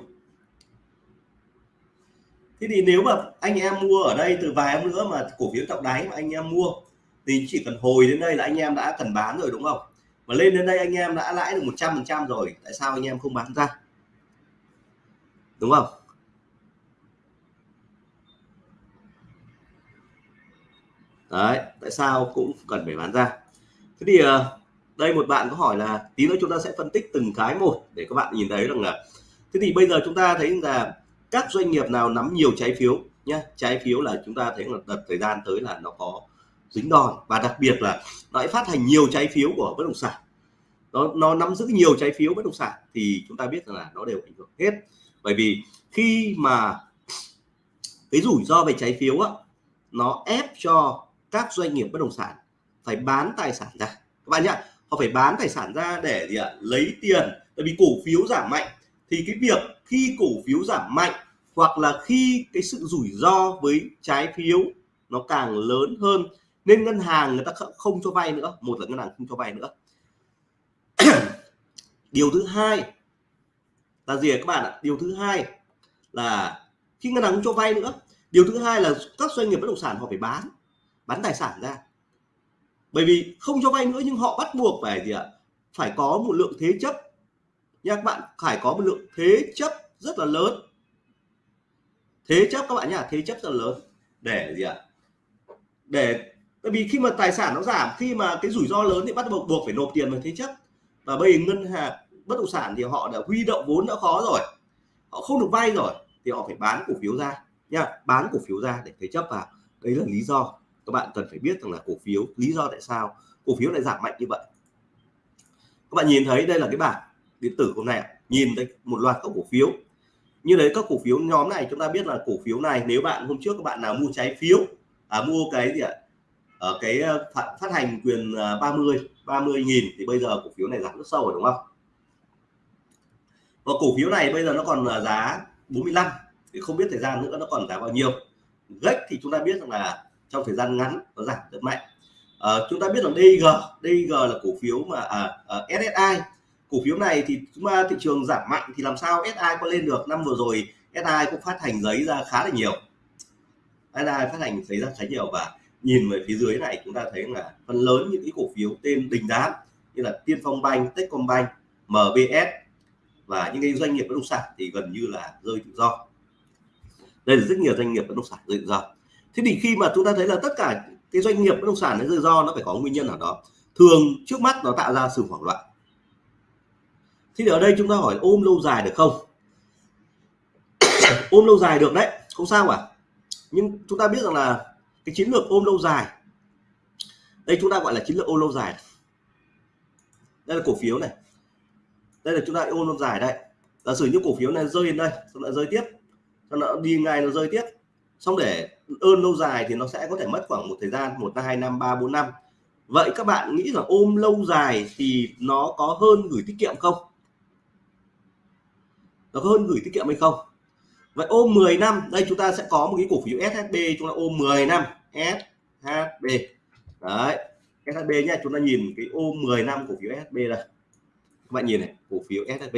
Speaker 1: Thế thì nếu mà anh em mua ở đây từ vài hôm nữa mà cổ phiếu trọng đáy mà anh em mua, thì chỉ cần hồi đến đây là anh em đã cần bán rồi đúng không? Mà lên đến đây anh em đã lãi được 100 phần trăm rồi, tại sao anh em không bán ra? Đúng không? Đấy, tại sao cũng cần phải bán ra? Thế thì ờ, đây một bạn có hỏi là tí nữa chúng ta sẽ phân tích từng cái một để các bạn nhìn thấy rằng là thế thì bây giờ chúng ta thấy là các doanh nghiệp nào nắm nhiều trái phiếu nhé trái phiếu là chúng ta thấy là đợt thời gian tới là nó có dính đòn và đặc biệt là nó lại phát hành nhiều trái phiếu của bất động sản. Nó nó nắm giữ nhiều trái phiếu bất động sản thì chúng ta biết rằng là nó đều ảnh hưởng hết bởi vì khi mà cái rủi ro về trái phiếu á, nó ép cho các doanh nghiệp bất động sản phải bán tài sản ra. Các bạn nhá, họ phải bán tài sản ra để gì ạ? Lấy tiền. Tại vì cổ phiếu giảm mạnh thì cái việc khi cổ phiếu giảm mạnh hoặc là khi cái sự rủi ro với trái phiếu nó càng lớn hơn, nên ngân hàng người ta không cho vay nữa. Một là ngân hàng không cho vay nữa. Điều thứ hai là gì các bạn ạ? Điều thứ hai là khi ngân hàng không cho vay nữa, điều thứ hai là các doanh nghiệp bất động sản họ phải bán bán tài sản ra. Bởi vì không cho vay nữa nhưng họ bắt buộc phải gì ạ? Phải có một lượng thế chấp. Nha các bạn, phải có một lượng thế chấp rất là lớn. Thế chấp các bạn nhá, thế chấp rất là lớn. Để gì ạ? Để bởi vì khi mà tài sản nó giảm, khi mà cái rủi ro lớn thì bắt buộc buộc phải nộp tiền vào thế chấp. Và bây giờ ngân hàng bất động sản thì họ đã huy động vốn đã khó rồi. Họ không được vay rồi thì họ phải bán cổ phiếu ra nha bán cổ phiếu ra để thế chấp vào. Đấy là lý do. Các bạn cần phải biết rằng là cổ phiếu lý do tại sao cổ phiếu lại giảm mạnh như vậy. Các bạn nhìn thấy đây là cái bảng điện tử hôm nay nhìn thấy một loạt các cổ phiếu. Như đấy các cổ phiếu nhóm này chúng ta biết là cổ phiếu này nếu bạn hôm trước các bạn nào mua trái phiếu à, mua cái gì ạ? Ở cái ờ, phát, phát hành quyền ờ, 30 30 nghìn thì bây giờ cổ phiếu này giảm rất sâu rồi đúng không? Và cổ phiếu này bây giờ nó còn là giá 45 thì không biết thời gian nữa nó còn giá bao nhiêu. Gách thì chúng ta biết rằng là trong thời gian ngắn nó giảm rất mạnh. À, chúng ta biết rằng DG DG là cổ phiếu mà à, à, SSI cổ phiếu này thì chúng ta thị trường giảm mạnh thì làm sao SI có lên được? Năm vừa rồi SI cũng phát hành giấy ra khá là nhiều. SI phát hành giấy ra khá nhiều và nhìn về phía dưới này chúng ta thấy là phần lớn những cái cổ phiếu tên đình đám như là Tiên Phong Bank, Techcombank, MBS và những cái doanh nghiệp bất động sản thì gần như là rơi tự do. Đây là rất nhiều doanh nghiệp bất động sản rơi tự do. Thế thì khi mà chúng ta thấy là tất cả cái doanh nghiệp bất động sản nó rơi do, nó phải có nguyên nhân nào đó, thường trước mắt nó tạo ra sự hoảng loạn. Thế thì ở đây chúng ta hỏi ôm lâu dài được không? Ôm lâu dài được đấy, không sao cả. Nhưng chúng ta biết rằng là cái chiến lược ôm lâu dài, đây chúng ta gọi là chiến lược ôm lâu dài. Đây là cổ phiếu này đây là chúng ta ôm lâu dài đây. Giả sử như cổ phiếu này rơi đến đây, xong lại rơi tiếp. Xong nó đi ngay nó rơi tiếp. Xong để ơn lâu dài thì nó sẽ có thể mất khoảng một thời gian, một, hai, năm, ba, bốn, năm. Vậy các bạn nghĩ là ôm lâu dài thì nó có hơn gửi tiết kiệm không? Nó có hơn gửi tiết kiệm hay không? Vậy ôm 10 năm, đây chúng ta sẽ có một cái cổ phiếu SHB chúng ta ôm 10 năm. SHB đấy SHB nha, chúng ta nhìn cái ôm 10 năm cổ phiếu SHB đây các bạn nhìn này, cổ phiếu SSB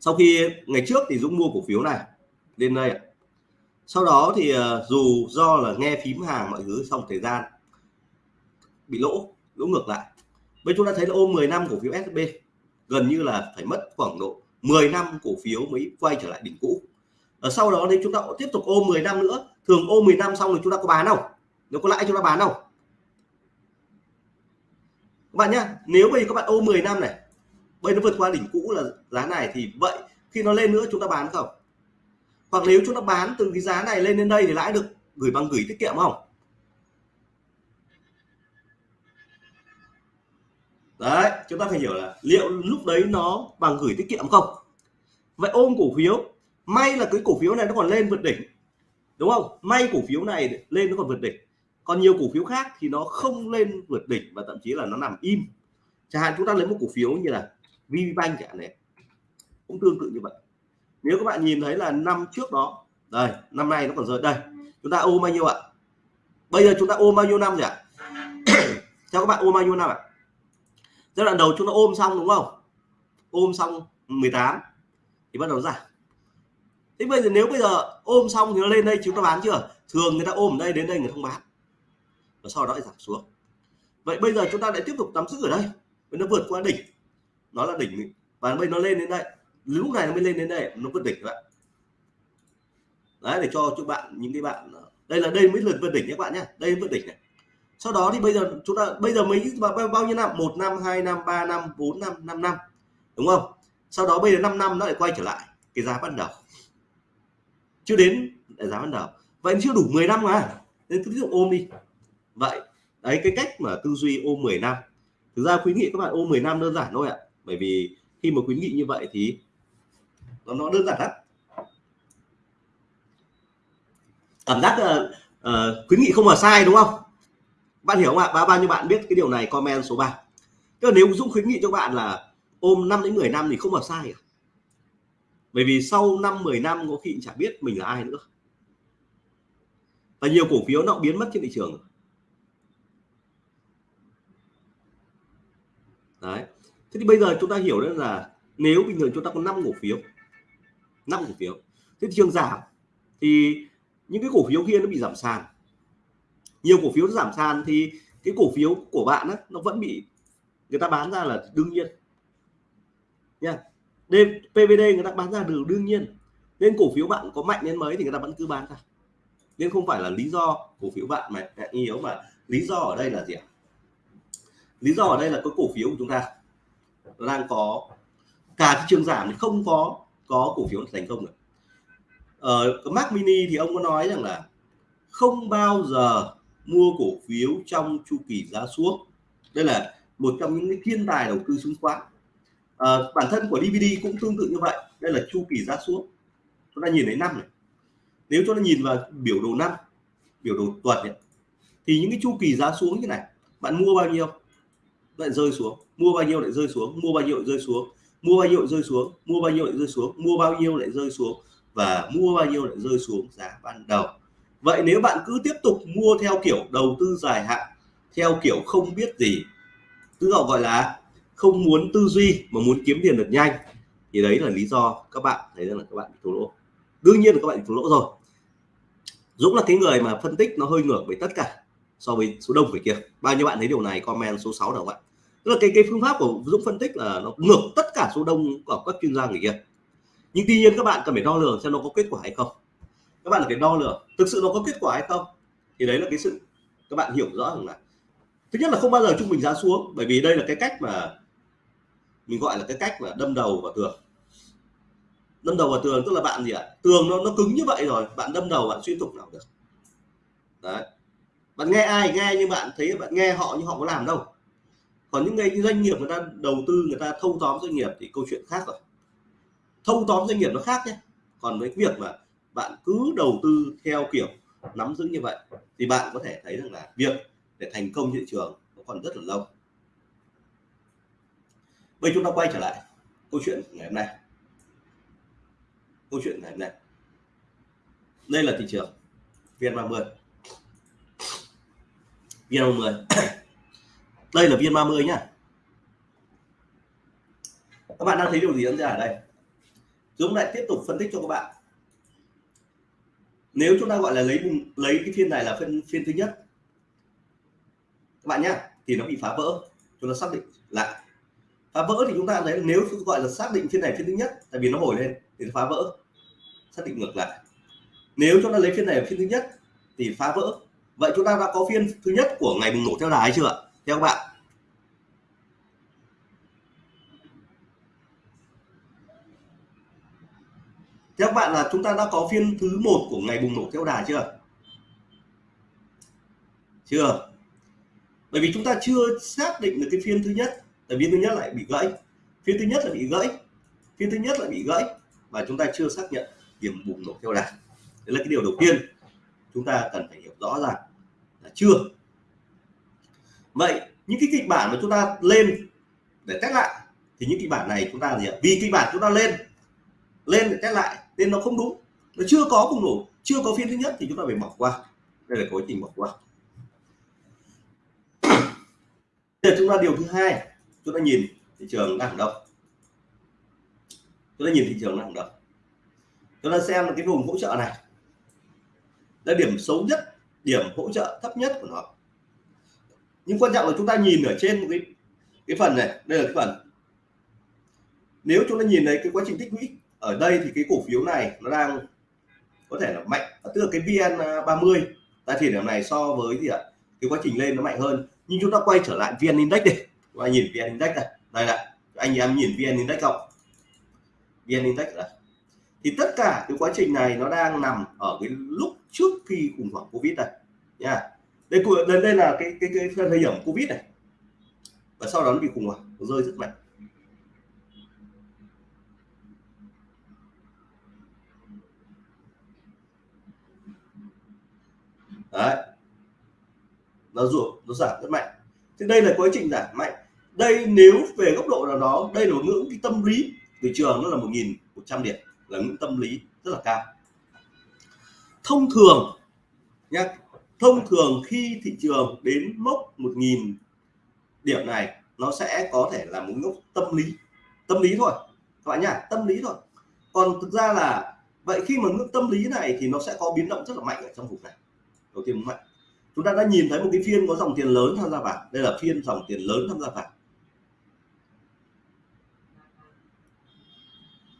Speaker 1: sau khi ngày trước thì Dũng mua cổ phiếu này, lên đây sau đó thì ờ, dù do là nghe phím hàng mọi thứ xong thời gian bị lỗ lỗ ngược lại. Bây chúng ta thấy là ôm 10 năm cổ phiếu SB gần như là phải mất khoảng độ 10 năm cổ phiếu mới quay trở lại đỉnh cũ. Ở sau đó thì chúng ta tiếp tục ôm 10 năm nữa. Thường ôm 10 năm xong thì chúng ta có bán không? Nếu có lãi chúng ta bán không? Các bạn nhá, nếu bây giờ các bạn ô 10 năm này, bây nó vượt qua đỉnh cũ là giá này thì vậy khi nó lên nữa chúng ta bán không? Hoặc nếu chúng ta bán từ cái giá này lên đến đây thì lãi được gửi bằng gửi tiết kiệm không? Đấy, chúng ta phải hiểu là liệu lúc đấy nó bằng gửi tiết kiệm không? Vậy ôm cổ phiếu, may là cái cổ phiếu này nó còn lên vượt đỉnh, đúng không? May cổ phiếu này lên nó còn vượt đỉnh còn nhiều cổ phiếu khác thì nó không lên vượt đỉnh và thậm chí là nó nằm im. Chẳng hạn chúng ta lấy một cổ phiếu như là VPBank chẳng hạn này, cũng tương tự như vậy. Nếu các bạn nhìn thấy là năm trước đó, đây, năm nay nó còn rơi, đây, chúng ta ôm bao nhiêu ạ? Bây giờ chúng ta ôm bao nhiêu năm rồi ạ? Theo các bạn ôm bao nhiêu năm ạ? Giai đoạn đầu chúng ta ôm xong đúng không? Ôm xong 18 thì bắt đầu giảm. Thế bây giờ nếu bây giờ ôm xong thì nó lên đây chúng ta bán chưa? Thường người ta ôm ở đây, đến đây người không bán và sau đó lại giảm xuống. Vậy bây giờ chúng ta lại tiếp tục nắm giữ ở đây. Nó vượt qua đỉnh. Nó là đỉnh và bây nó lên đến đây. Lúc này nó mới lên đến đây. Nó vượt đỉnh các bạn. Đấy để cho cho bạn những cái bạn đây là đây mới lượt vượt đỉnh các bạn nhé. Đây vượt đỉnh này. Sau đó thì bây giờ chúng ta bây giờ mấy bao, bao nhiêu năm? Một năm hai năm ba năm bốn năm năm năm. Đúng không? Sau đó bây giờ 5 năm nó lại quay trở lại cái giá ban đầu. Chưa đến giá ban đầu. Vậy chưa đủ 10 năm mà. Nên cứ tiếp tục ôm đi vậy đấy cái cách mà tư duy ô 10 năm. Thực ra khuyến nghị các bạn ô 10 năm đơn giản thôi ạ. Bởi vì khi mà khuyến nghị như vậy thì nó, nó đơn giản lắm. Cảm giác uh, uh, khuyến nghị không là sai đúng không? Bạn hiểu không ạ? Bao bao nhiêu bạn biết cái điều này comment số 3 tức là nếu Dũng khuyến nghị cho bạn là ôm 5 đến 10 năm thì không là sai cả. bởi vì sau 5 10 năm có khi chả biết mình là ai nữa. Và nhiều cổ phiếu nó biến mất trên thị trường. đấy thế thì bây giờ chúng ta hiểu đó là nếu bình thường chúng ta có 5 cổ phiếu 5 cổ phiếu. Thế thị trường giảm thì những cái cổ phiếu kia nó bị giảm sàn. Nhiều cổ phiếu giảm sàn thì cái cổ phiếu của bạn á, nó vẫn bị người ta bán ra là đương nhiên. Nha. Đêm PVD người ta bán ra đều đương nhiên. Nên cổ phiếu bạn có mạnh đến mấy thì người ta vẫn cứ bán ra. Nên không phải là lý do cổ phiếu bạn mà yếu mà. Lý do ở đây là gì ạ? Lý do ở đây là cái cổ phiếu của chúng ta đang có cả thị trường giảm thì không có có cổ phiếu thành công được. Ờ, Ở uh, Mac Mini thì ông có nói rằng là không bao giờ mua cổ phiếu trong chu kỳ giá xuống. Đây là một trong những cái thiên tài đầu tư chứng khoán. À, bản thân của DVD cũng tương tự như vậy đây là chu kỳ giá xuống. Chúng ta nhìn thấy năm này. Nếu chúng ta nhìn vào biểu đồ năm biểu đồ tuần này, thì những cái chu kỳ giá xuống như này bạn mua bao nhiêu? Lại rơi xuống. Mua bao nhiêu lại rơi xuống, mua bao nhiêu lại rơi xuống. Mua bao nhiêu lại rơi xuống, mua bao nhiêu lại rơi xuống, mua bao nhiêu lại rơi xuống. Và mua bao nhiêu lại rơi xuống giá ban đầu. Vậy nếu bạn cứ tiếp tục mua theo kiểu đầu tư dài hạn, theo kiểu không biết gì tức là gọi là không muốn tư duy mà muốn kiếm tiền được nhanh, thì đấy là lý do các bạn thấy rằng là các bạn bị thua lỗ. Đương nhiên là các bạn bị thua lỗ rồi. Dũng là cái người mà phân tích nó hơi ngược với tất cả so với số đông phải kia. Bao nhiêu bạn thấy điều này? Comment số 6 đâu ạ? Tức là cái cái phương pháp của Dũng phân tích là nó ngược tất cả số đông của các chuyên gia người kia nhưng tuy nhiên các bạn cần phải đo lường xem nó có kết quả hay không. Các bạn phải đo lường, thực sự nó có kết quả hay không? Thì đấy là cái sự các bạn hiểu rõ rằng là thứ nhất là không bao giờ trung bình giá xuống, bởi vì đây là cái cách mà mình gọi là cái cách mà đâm đầu vào tường. Đâm đầu vào tường tức là bạn gì ạ? Tường nó nó cứng như vậy rồi, bạn đâm đầu bạn xuyên thủng nào được. Đấy. Bạn nghe ai, nghe nhưng bạn, thấy bạn nghe họ nhưng họ có làm đâu còn những cái doanh nghiệp người ta đầu tư, người ta thâu tóm doanh nghiệp thì câu chuyện khác rồi. Thâu tóm doanh nghiệp nó khác nhé. Còn với việc mà bạn cứ đầu tư theo kiểu nắm giữ như vậy thì bạn có thể thấy rằng là việc để thành công thị trường nó còn rất là lâu. Bây chúng ta quay trở lại câu chuyện ngày hôm nay. Câu chuyện ngày hôm nay. Đây là thị trường vn 30 vn 30 đây là viên 30 nhá. Các bạn đang thấy điều gì diễn ra ở đây? Dũng lại tiếp tục phân tích cho các bạn. Nếu chúng ta gọi là lấy lấy cái phiên này là phiên phiên thứ nhất, các bạn nhá, thì nó bị phá vỡ. Chúng ta xác định lại. Phá vỡ thì chúng ta thấy nếu gọi là xác định phiên này phiên thứ nhất, tại vì nó hồi lên thì nó phá vỡ. Xác định ngược lại. Nếu chúng ta lấy phiên này là phiên thứ nhất thì phá vỡ. Vậy chúng ta đã có phiên thứ nhất của ngày bùng nổ theo đà chưa theo các bạn. Theo các bạn là chúng ta đã có phiên thứ một của ngày bùng nổ theo đà chưa? Chưa. Bởi vì chúng ta chưa xác định được cái phiên thứ nhất. Tại phiên thứ nhất lại bị gãy. Phiên thứ nhất là bị gãy. Phiên thứ nhất là bị gãy. Và chúng ta chưa xác nhận điểm bùng nổ theo đà. Đấy là cái điều đầu tiên chúng ta cần phải hiểu rõ ràng là chưa vậy, những cái kịch bản mà chúng ta lên để test lại, thì những kịch bản này chúng ta gì ạ? Vì kịch bản chúng ta lên lên để test lại nên nó không đúng, nó chưa có cùng nổ chưa có phiên thứ nhất thì chúng ta phải bỏ qua. Đây là quá trình bỏ qua. Giờ chúng ta điều thứ hai, chúng ta nhìn thị trường đang động. Chúng ta nhìn thị trường đang động. Chúng ta xem là cái vùng hỗ trợ này. Là điểm xấu nhất, điểm hỗ trợ thấp nhất của nó nhưng quan trọng là chúng ta nhìn ở trên cái cái phần này. Đây là cái phần. Nếu chúng ta nhìn thấy cái quá trình tích lũy ở đây thì cái cổ phiếu này nó đang có thể là mạnh. À, tức là cái vn 30 tại thời điểm này so với gì ạ? Cái quá trình lên nó mạnh hơn. Nhưng chúng ta quay trở lại vn index đi. Chúng anh nhìn vn index này. Đây là anh em nhìn vn index không? Vn index là thì tất cả cái quá trình này nó đang nằm ở cái lúc trước khi khủng hoảng covid này. Nha đây đây, đây là cái cái cái thời điểm covid này. Và sau đó nó bị khủng hoảng nó rơi rất mạnh. Đấy. Nó rụt nó giảm rất mạnh. Thì đây là quá trình giảm mạnh. Đây nếu về góc độ nào đó đây là một ngưỡng cái tâm lý thị trường nó là một nghìn một trăm điểm là ngưỡng tâm lý rất là cao. Thông thường nhé thông thường khi thị trường đến mốc 1.000 điểm này, nó sẽ có thể là một ngốc tâm lý tâm lý thôi, các bạn nhá, tâm lý thôi. Còn thực ra là, vậy khi mà ngưỡng tâm lý này thì nó sẽ có biến động rất là mạnh ở trong vùng này. Đầu tiên mạnh. Chúng ta đã nhìn thấy một cái phiên có dòng tiền lớn tham gia vào. Đây là phiên dòng tiền lớn tham gia vào.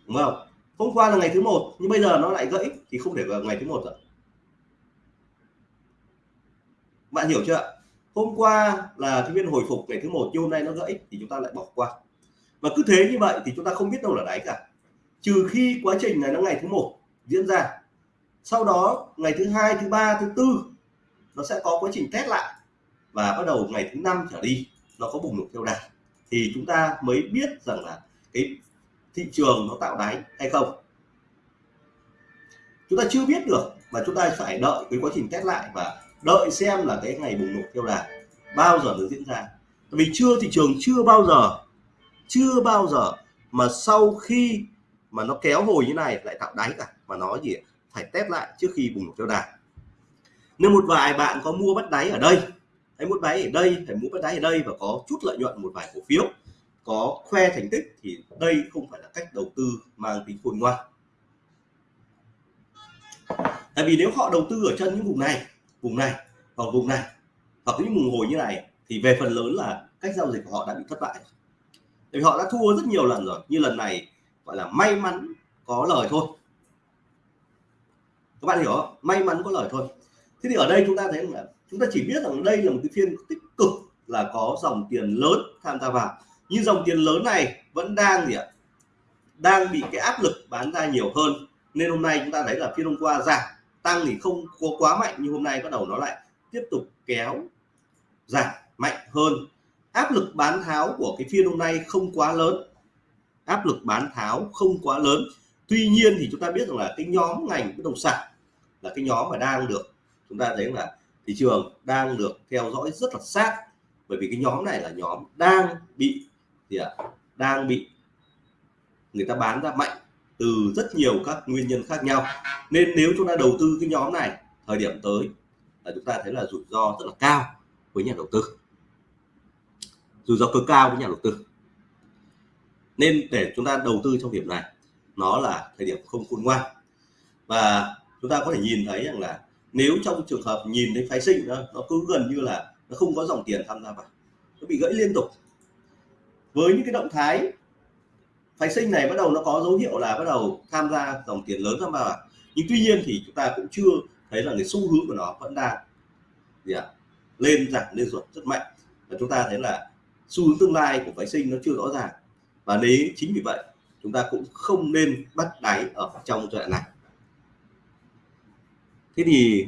Speaker 1: Đúng không? Hôm qua là ngày thứ một, nhưng bây giờ nó lại gãy thì không thể vào ngày thứ một rồi. Bạn hiểu chưa hôm qua là cái viên hồi phục ngày thứ một nhưng hôm nay nó gãy thì chúng ta lại bỏ qua. Và cứ thế như vậy thì chúng ta không biết đâu là đáy cả. Trừ khi quá trình này nó ngày thứ một diễn ra. Sau đó, ngày thứ hai, thứ ba, thứ tư, nó sẽ có quá trình test lại và bắt đầu ngày thứ năm trở đi, nó có bùng nổ theo đà. Thì chúng ta mới biết rằng là cái thị trường nó tạo đáy hay không. Chúng ta chưa biết được và chúng ta phải đợi cái quá trình test lại và đợi xem là cái ngày bùng nổ theo đà bao giờ nó diễn ra. Vì chưa, thị trường chưa bao giờ, chưa bao giờ mà sau khi mà nó kéo hồi như này lại tạo đáy cả, mà nó gì phải test lại trước khi bùng nổ theo đà. Nếu một vài bạn có mua bắt đáy ở đây, hay mua đáy ở đây phải mua bắt đáy ở đây và có chút lợi nhuận một vài cổ phiếu, có khoe thành tích thì đây không phải là cách đầu tư mang tính khôn ngoan. Tại vì nếu họ đầu tư ở chân những vùng này vùng này hoặc vùng này. Hoặc những vùng hồi như này thì về phần lớn là cách giao dịch của họ đã bị thất bại vì họ đã thua rất nhiều lần rồi như lần này gọi là may mắn có lời thôi. Các bạn hiểu không? May mắn có lời thôi. Thế thì ở đây chúng ta thấy là chúng ta chỉ biết rằng đây là một cái phiên tích cực là có dòng tiền lớn tham gia vào. Nhưng dòng tiền lớn này vẫn đang gì ạ? Đang bị cái áp lực bán ra nhiều hơn. Nên hôm nay chúng ta thấy là phiên hôm qua giảm tăng thì không có quá mạnh, nhưng hôm nay bắt đầu nó lại tiếp tục kéo giảm mạnh hơn. Áp lực bán tháo của cái phiên hôm nay không quá lớn. Áp lực bán tháo không quá lớn. Tuy nhiên thì chúng ta biết rằng là cái nhóm ngành bất động sản là cái nhóm mà đang được, chúng ta thấy là thị trường đang được theo dõi rất là sát. Bởi vì cái nhóm này là nhóm đang bị gì ạ? Đang bị người ta bán ra mạnh từ rất nhiều các nguyên nhân khác nhau. Nên nếu chúng ta đầu tư cái nhóm này thời điểm tới là chúng ta thấy là rủi ro rất là cao với nhà đầu tư. Rủi ro cực cao với nhà đầu tư. Nên để chúng ta đầu tư trong điểm này nó là thời điểm không khôn ngoan. Và chúng ta có thể nhìn thấy rằng là nếu trong trường hợp nhìn thấy phái sinh đó, nó cứ gần như là nó không có dòng tiền tham gia vào nó bị gãy liên tục. Với những cái động thái phái sinh này bắt đầu nó có dấu hiệu là bắt đầu tham gia dòng tiền lớn tham gia vào nhưng tuy nhiên thì chúng ta cũng chưa thấy là cái xu hướng của nó vẫn đang gì ạ lên giảm lên ruột rất mạnh. Và chúng ta thấy là xu hướng tương lai của phái sinh nó chưa rõ ràng. Và nếu chính vì vậy chúng ta cũng không nên bắt đáy ở trong giai đoạn này. Thế thì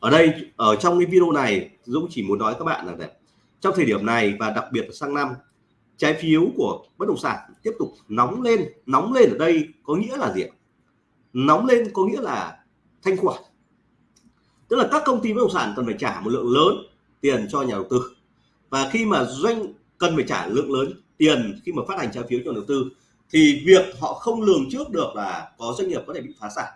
Speaker 1: ở đây ở trong cái video này Dũng chỉ muốn nói các bạn là này, trong thời điểm này và đặc biệt là sang năm trái phiếu của bất động sản tiếp tục nóng lên nóng lên ở đây có nghĩa là gì nóng lên có nghĩa là thanh khoản. Tức là các công ty bất động sản cần phải trả một lượng lớn tiền cho nhà đầu tư. Và khi mà doanh cần phải trả lượng lớn tiền khi mà phát hành trái phiếu cho đầu tư, thì việc họ không lường trước được là có doanh nghiệp có thể bị phá sản.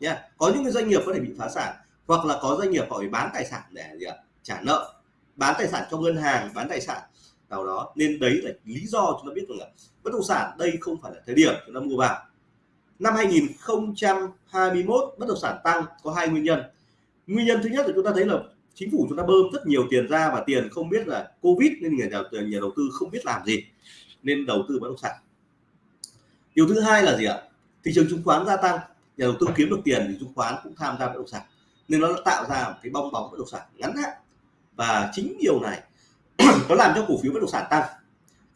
Speaker 1: Nha, có những cái doanh nghiệp có thể bị phá sản, hoặc là có doanh nghiệp họ phải bán tài sản để gì ạ? Trả nợ, bán tài sản cho ngân hàng, bán tài sản nào đó. Nên đấy là lý do chúng ta biết rằng là bất động sản đây không phải là thời điểm chúng ta mua vào. Năm 2021 bất động sản tăng có hai nguyên nhân. Nguyên nhân thứ nhất là chúng ta thấy là chính phủ chúng ta bơm rất nhiều tiền ra và tiền không biết là covid nên nhà, nhà đầu tư không biết làm gì nên đầu tư bất động sản. Điều thứ hai là gì ạ? Thị trường chứng khoán gia tăng. Nhà đầu tư kiếm được tiền thì chứng khoán cũng tham gia bất động sản. Nên nó tạo ra một cái bong bóng bất động sản ngắn hạn. Và chính điều này nó làm cho cổ phiếu bất động sản tăng.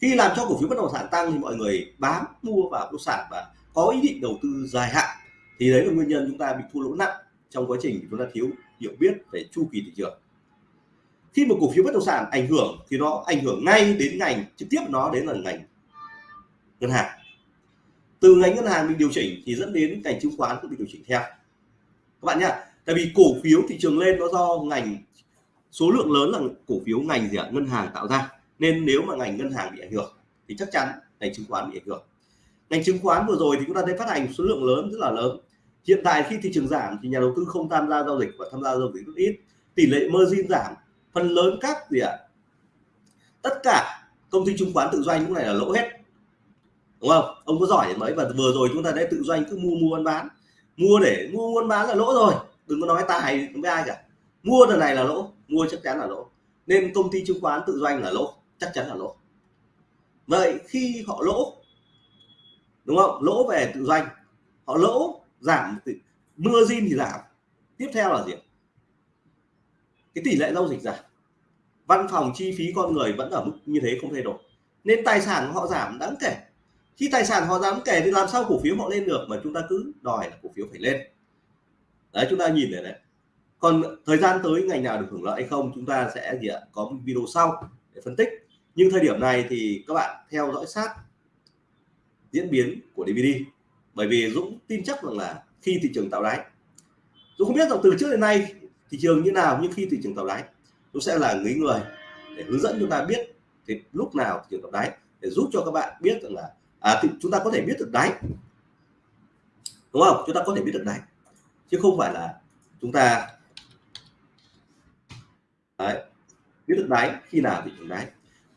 Speaker 1: Khi làm cho cổ phiếu bất động sản tăng thì mọi người bám mua vào bất động sản và có ý định đầu tư dài hạn. Thì đấy là nguyên nhân chúng ta bị thua lỗ nặng trong quá trình chúng ta thiếu hiểu biết về chu kỳ thị trường. Khi một cổ phiếu bất động sản ảnh hưởng thì nó ảnh hưởng ngay đến ngành, trực tiếp nó đến là ngành ngân hàng. Từ ngành ngân hàng mình điều chỉnh thì dẫn đến ngành chứng khoán cũng bị điều chỉnh theo. Các bạn nhá, tại vì cổ phiếu thị trường lên nó do ngành số lượng lớn là cổ phiếu ngành gì ạ? Ngân hàng tạo ra. Nên nếu mà ngành ngân hàng bị ảnh hưởng thì chắc chắn ngành chứng khoán bị ảnh hưởng. Ngành chứng khoán vừa rồi thì chúng ta thấy phát hành số lượng lớn, rất là lớn. Hiện tại khi thị trường giảm thì nhà đầu tư không tham gia giao dịch và tham gia giao dịch rất ít. Tỷ lệ margin giảm, phần lớn các gì ạ? Tất cả công ty chứng khoán tự doanh cũng này là lỗ hết. Đúng không? Ông có giỏi đến mấy? Và vừa rồi chúng ta đã tự doanh cứ mua mua, bán bán. Mua để mua mua, bán là lỗ rồi. Đừng có nói tài với ai cả mua lần này là lỗ, mua chắc chắn là lỗ. Nên công ty chứng khoán tự doanh là lỗ, chắc chắn là lỗ. Vậy khi họ lỗ, đúng không? Lỗ về tự doanh, họ lỗ, giảm mưa zin thì giảm. Tiếp theo là gì cái tỷ lệ giao dịch giảm. Văn phòng chi phí con người vẫn ở mức như thế, không thay đổi. Nên tài sản họ giảm, đáng kể. Khi tài sản họ giảm, kể thì làm sao cổ phiếu họ lên được? Mà chúng ta cứ đòi là cổ phiếu phải lên. Đấy, chúng ta nhìn này đấy còn thời gian tới ngành nào được hưởng lợi hay không chúng ta sẽ gì ạ có một video sau để phân tích. Nhưng thời điểm này thì các bạn theo dõi sát diễn biến của DVD bởi vì Dũng tin chắc rằng là khi thị trường tạo đáy Dũng không biết rằng từ trước đến nay thị trường như nào nhưng khi thị trường tạo đáy Dũng sẽ là người người để hướng dẫn chúng ta biết thì lúc nào thị trường tạo đáy để giúp cho các bạn biết rằng là à, thì chúng ta có thể biết được đáy. Đúng không? Chúng ta có thể biết được đáy chứ không phải là chúng ta đấy, biết được đáy khi nào thì chúng đáy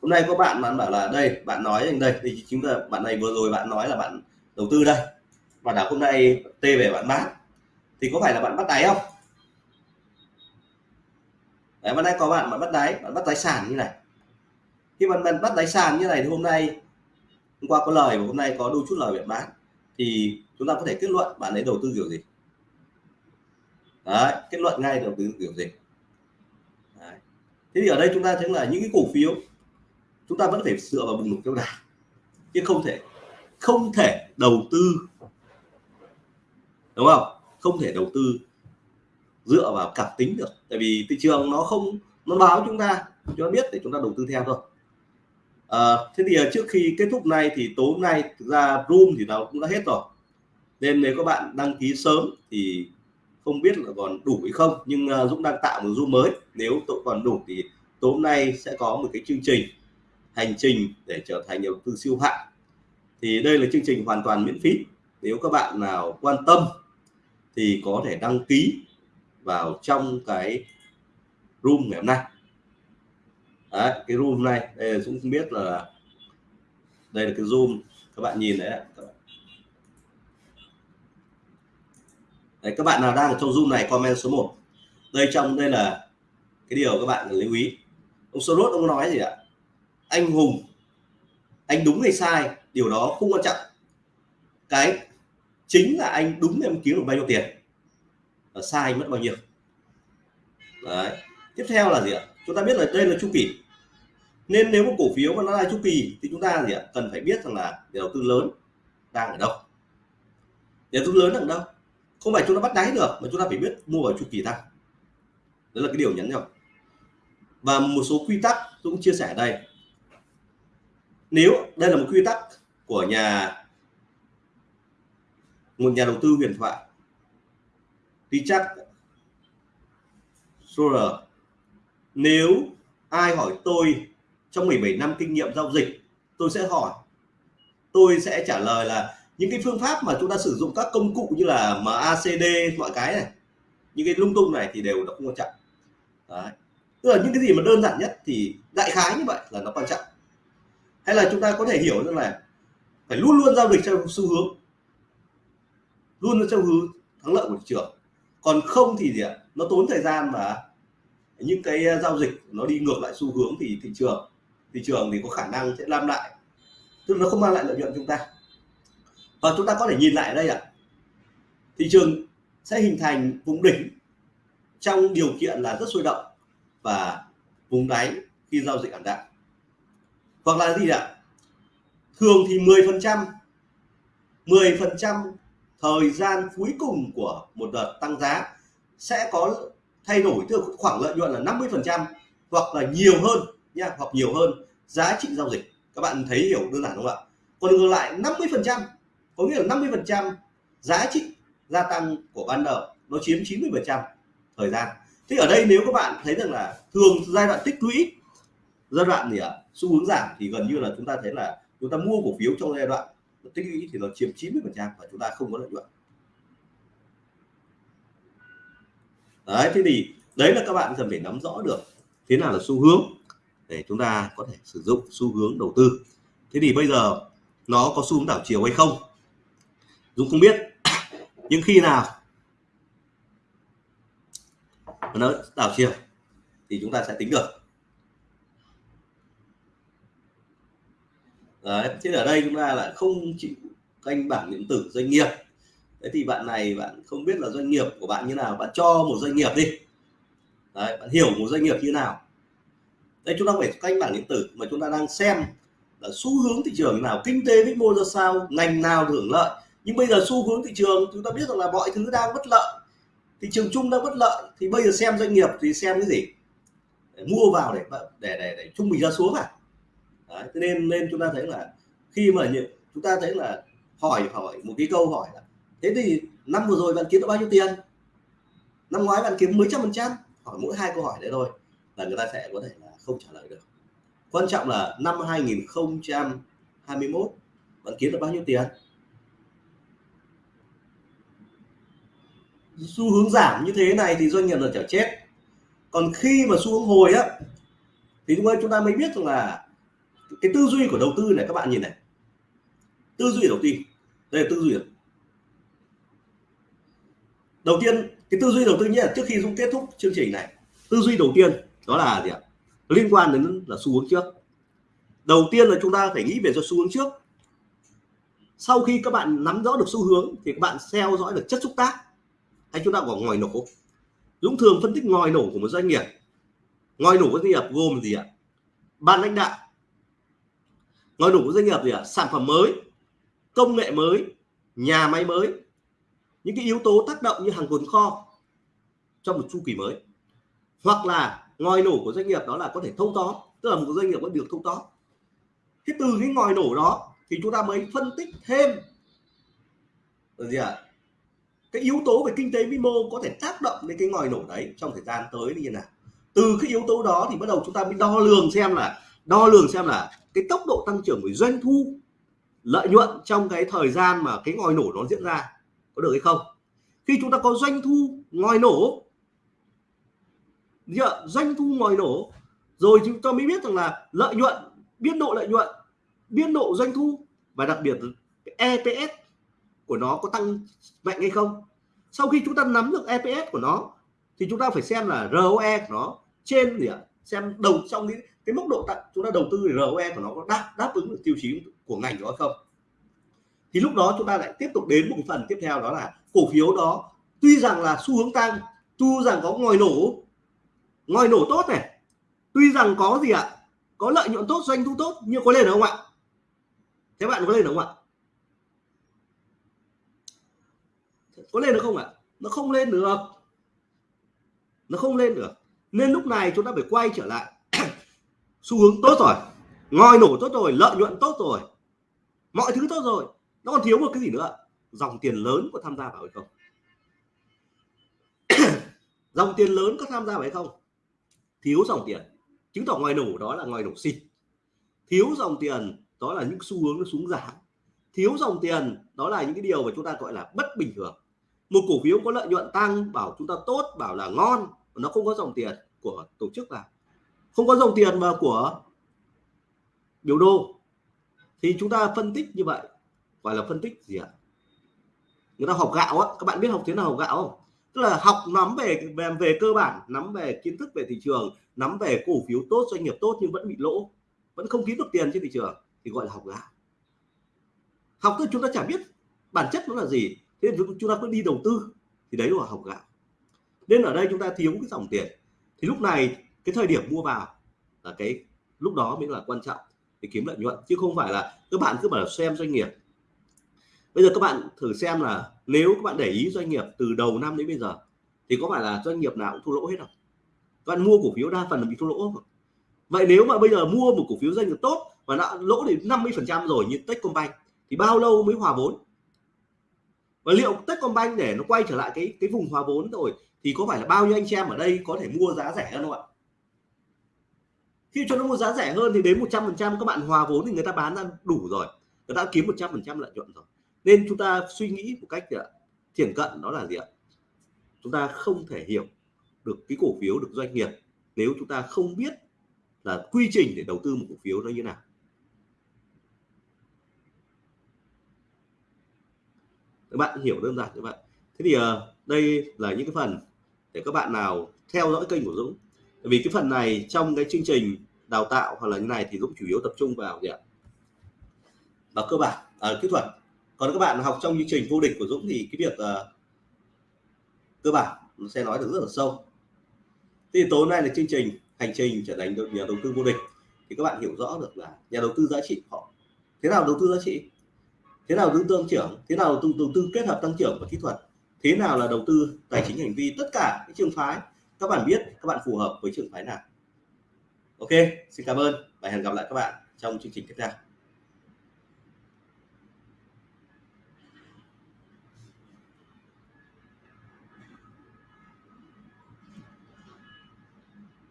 Speaker 1: hôm nay có bạn bạn bảo là đây bạn nói anh đây. Thì chúng ta bạn này vừa rồi bạn nói là bạn đầu tư đây. Và đã hôm nay t về bạn bán thì có phải là bạn bắt đáy không? Đấy hôm nay có bạn bạn bắt đáy bạn bắt đáy sàn như này. Khi bạn, bạn bắt đáy sàn như này thì hôm nay hôm qua có lời và hôm nay có đôi chút lời bạn bán thì chúng ta có thể kết luận bạn ấy đầu tư kiểu gì. Đấy kết luận ngay đầu tư kiểu gì thế thì ở đây chúng ta thấy là những cái cổ phiếu chúng ta vẫn phải dựa vào bùng nổ kéo dài chứ không thể không thể đầu tư. Đúng không? Không thể đầu tư dựa vào cảm tính được. Tại vì thị trường nó không nó báo chúng ta cho biết để chúng ta đầu tư theo thôi. À, thế thì ờ, trước khi kết thúc này thì tối hôm nay thực ra room thì nó cũng đã hết rồi. Nên nếu các bạn đăng ký sớm thì không biết là còn đủ hay không nhưng uh, Dũng đang tạo một zoom mới. Nếu tôi còn đủ thì tối hôm nay sẽ có một cái chương trình hành trình để trở thành nhà đầu tư siêu hạng. Thì đây là chương trình hoàn toàn miễn phí. Nếu các bạn nào quan tâm thì có thể đăng ký vào trong cái room ngày hôm nay. Đấy, cái room này đây Dũng không biết là đây là cái zoom. Các bạn nhìn đấy Đấy, các bạn nào đang ở trong zoom này comment số 1 đây trong đây là cái điều các bạn lưu ý. Ông Soros ông nói gì ạ? Anh hùng anh đúng hay sai? Điều đó không quan trọng. Cái chính là anh đúng em kiếm được bao nhiêu tiền. Và sai mất bao nhiêu. Đấy. Tiếp theo là gì ạ? Chúng ta biết là đây là chu kỳ. Nên nếu một cổ phiếu mà nó là chu kỳ thì chúng ta gì ạ? Cần phải biết rằng là nhà đầu tư lớn đang ở đâu. Nhà đầu tư lớn đang ở đâu? Không phải chúng ta bắt đáy được, mà chúng ta phải biết mua vào chu kỳ tăng. Đó là cái điều nhấn nhau và một số quy tắc tôi cũng chia sẻ ở đây. Nếu đây là một quy tắc của nhà, một nhà đầu tư huyền thoại thì chắc Solar nếu ai hỏi tôi trong 17 năm kinh nghiệm giao dịch, tôi sẽ hỏi, tôi sẽ trả lời là những cái phương pháp mà chúng ta sử dụng các công cụ như là MACD mọi cái này, những cái lung tung này thì đều nó không quan trọng. Đấy. tức là những cái gì mà đơn giản nhất thì đại khái như vậy là nó quan trọng. Hay là chúng ta có thể hiểu rằng là phải luôn luôn giao dịch theo xu hướng, luôn theo hướng thắng lợi của thị trường. Còn không thì gì ạ? Nó tốn thời gian mà những cái giao dịch nó đi ngược lại xu hướng thì thị trường thị trường thì có khả năng sẽ làm lại. Tức là nó không mang lại lợi nhuận chúng ta và chúng ta có thể nhìn lại đây ạ. Thị trường sẽ hình thành vùng đỉnh trong điều kiện là rất sôi động và vùng đáy khi giao dịch ảm đạm. Hoặc là gì ạ? Thường thì 10 phần trăm 10 phần trăm thời gian cuối cùng của một đợt tăng giá sẽ có thay đổi từ khoảng lợi nhuận là 50 phần trăm hoặc là nhiều hơn nha, hoặc nhiều hơn giá trị giao dịch. Các bạn thấy hiểu đơn giản không ạ? Còn ngược lại 50 phần trăm có nghĩa là 50 phần trăm giá trị gia tăng của ban đầu, nó chiếm 90 phần trăm thời gian. Thế ở đây nếu các bạn thấy rằng là thường giai đoạn tích lũy, giai đoạn gì ạ? Xu hướng giảm thì gần như là chúng ta thấy là chúng ta mua cổ phiếu trong giai đoạn tích lũy thì nó chiếm 90 phần trăm và chúng ta không có lợi nhuận. Đấy, thế thì đấy là các bạn cần phải nắm rõ được thế nào là xu hướng để chúng ta có thể sử dụng xu hướng đầu tư. Thế thì bây giờ nó có xu hướng đảo chiều hay không? Dũng không biết. Nhưng khi nào? Nó đảo chiều thì chúng ta sẽ tính được. Đấy, thế ở đây chúng ta lại không chịu canh bảng điện tử doanh nghiệp. Thế thì bạn này bạn không biết là doanh nghiệp của bạn như nào bạn cho một doanh nghiệp đi. Đấy, bạn hiểu một doanh nghiệp như nào. Đây chúng ta phải canh bảng điện tử mà chúng ta đang xem là xu hướng thị trường nào kinh tế vĩ mô ra sao ngành nào hưởng lợi nhưng bây giờ xu hướng thị trường chúng ta biết rằng là mọi thứ đang bất lợi. Thị trường chung đang bất lợi thì bây giờ xem doanh nghiệp thì xem cái gì? Để mua vào để để để, để trung bình ra xuống à? Đấy, nên nên chúng ta thấy là khi mà chúng ta thấy là hỏi hỏi một cái câu hỏi là thế thì năm vừa rồi bạn kiếm được bao nhiêu tiền? Năm ngoái bạn kiếm mấy trăm phần trăm? Hỏi mỗi hai câu hỏi đấy thôi là người ta sẽ có thể là không trả lời được. Quan trọng là năm 2021 bạn kiếm được bao nhiêu tiền? Xu hướng giảm như thế này thì doanh nghiệp là chở chết. Còn khi mà xu hướng hồi á, thì chúng ta chúng ta mới biết rằng là cái tư duy của đầu tư này, các bạn nhìn này. Tư duy đầu tư đây là tư duy đầu tiên, cái tư duy đầu tư nhất trước khi Dũng kết thúc chương trình này, tư duy đầu tiên đó là gì ạ? Liên quan đến là xu hướng trước. Đầu tiên là chúng ta phải nghĩ về cho xu hướng trước. Sau khi các bạn nắm rõ được xu hướng thì các bạn theo dõi được chất xúc tác hay chúng ta gọi ngòi nổ? Dũng thường phân tích ngòi nổ của một doanh nghiệp. Ngòi nổ của doanh nghiệp gồm gì ạ? Ban lãnh đạo. Ngòi nổ của doanh nghiệp gì ạ? Sản phẩm mới, công nghệ mới, nhà máy mới. Những cái yếu tố tác động như hàng tồn kho trong một chu kỳ mới. Hoặc là ngòi nổ của doanh nghiệp đó là có thể thâu tóm, tức là một doanh nghiệp có được thâu tóm. Thế từ cái ngòi nổ đó thì chúng ta mới phân tích thêm là gì ạ? à? Cái yếu tố về kinh tế vĩ mô có thể tác động đến cái ngòi nổ đấy trong thời gian tới như nào? Từ cái yếu tố đó thì bắt đầu chúng ta mới đo lường xem là, đo lường xem là cái tốc độ tăng trưởng của doanh thu, lợi nhuận trong cái thời gian mà cái ngòi nổ nó diễn ra có được hay không? Khi chúng ta có doanh thu ngòi nổ doanh thu ngòi nổ, rồi chúng ta mới biết rằng là lợi nhuận, biên độ lợi nhuận, biên độ doanh thu và đặc biệt EPS của nó có tăng mạnh hay không. Sau khi chúng ta nắm được EPS của nó, thì chúng ta phải xem là ROE của nó trên gì ạ? Xem đầu, trong cái cái mức độ tặng, chúng ta đầu tư thì ROE của nó có đáp đáp ứng được tiêu chí của ngành đó không. Thì lúc đó chúng ta lại tiếp tục đến một cái phần tiếp theo, đó là cổ phiếu đó. Tuy rằng là xu hướng tăng tu rằng có ngòi nổ ngòi nổ tốt này, tuy rằng có gì ạ? Có lợi nhuận tốt, doanh thu tốt, nhưng có lên được không ạ? Thế bạn có lên được không ạ? Có lên được không ạ? Nó không lên được. Nó không lên được. Nên lúc này chúng ta phải quay trở lại. Xu hướng tốt rồi. Ngòi nổ tốt rồi, lợi nhuận tốt rồi. Mọi thứ tốt rồi. Nó còn thiếu một cái gì nữa dòng tiền lớn có tham gia vào hay không? Dòng tiền lớn có tham gia vào hay không? Thiếu dòng tiền. Chứng tỏ ngoài nổ đó là ngoài nổ xịt thiếu dòng tiền, đó là những xu hướng nó xuống giảm thiếu dòng tiền, đó là những cái điều mà chúng ta gọi là bất bình thường một cổ phiếu có lợi nhuận tăng bảo chúng ta tốt bảo là ngon nó không có dòng tiền của tổ chức vào. Không có dòng tiền mà của biểu đô thì chúng ta phân tích như vậy gọi là phân tích gì ạ? Người ta học gạo á các bạn biết học thế nào học gạo không? Tức là học nắm về về, về cơ bản nắm về kiến thức về thị trường nắm về cổ phiếu tốt doanh nghiệp tốt nhưng vẫn bị lỗ vẫn không kiếm được tiền trên thị trường thì gọi là học gạo. Học tức chúng ta chả biết bản chất nó là gì thế chúng ta cứ đi đầu tư, thì đấy là học gạo. Nên ở đây chúng ta thiếu cái dòng tiền. Thì lúc này, cái thời điểm mua vào là cái, lúc đó mới là quan trọng để kiếm lợi nhuận, chứ không phải là các bạn cứ bảo là xem doanh nghiệp. Bây giờ các bạn thử xem là nếu các bạn để ý doanh nghiệp từ đầu năm đến bây giờ, thì có phải là doanh nghiệp nào cũng thua lỗ hết không các bạn mua cổ phiếu đa phần là bị thua lỗ không vậy nếu mà bây giờ mua một cổ phiếu doanh nghiệp tốt và đã lỗ đến 50 phần trăm rồi như Techcombank, thì bao lâu mới hòa vốn? Và liệu Techcombank để nó quay trở lại cái cái vùng hòa vốn rồi, thì có phải là bao nhiêu anh chị em ở đây có thể mua giá rẻ hơn không ạ? Khi cho nó mua giá rẻ hơn thì đến 100 phần trăm các bạn hòa vốn thì người ta bán ra đủ rồi. Người ta kiếm 100 phần trăm lợi nhuận rồi. Nên chúng ta suy nghĩ một cách à, thiển cận đó là gì ạ? Chúng ta không thể hiểu được cái cổ phiếu được doanh nghiệp nếu chúng ta không biết là quy trình để đầu tư một cổ phiếu nó như nào. Các bạn hiểu đơn giản như vậy. Thế thì uh, đây là những cái phần để các bạn nào theo dõi kênh của Dũng. Vì cái phần này trong cái chương trình đào tạo hoặc là như này thì Dũng chủ yếu tập trung vào gì ạ? Vào cơ bản à, kỹ thuật. Còn các bạn học trong chương trình vô địch của Dũng thì cái việc uh, cơ bản nó sẽ nói được rất là sâu. Thì tối nay là chương trình hành trình trở thành nhà đầu tư vô địch. Thì các bạn hiểu rõ được là nhà đầu tư giá trị họ. Thế nào đầu tư giá trị? Thế nào đầu tư trưởng thế nào đầu tư, tư kết hợp tăng trưởng và kỹ thuật thế nào là đầu tư tài chính hành vi tất cả các trường phái. Các bạn biết các bạn phù hợp với trường phái nào. Ok xin cảm ơn và hẹn gặp lại các bạn trong chương trình tiếp theo.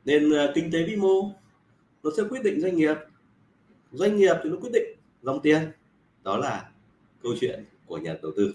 Speaker 1: Nên ờ, kinh tế vĩ mô nó sẽ quyết định doanh nghiệp. Doanh nghiệp thì nó quyết định dòng tiền đó là câu chuyện của nhà đầu tư.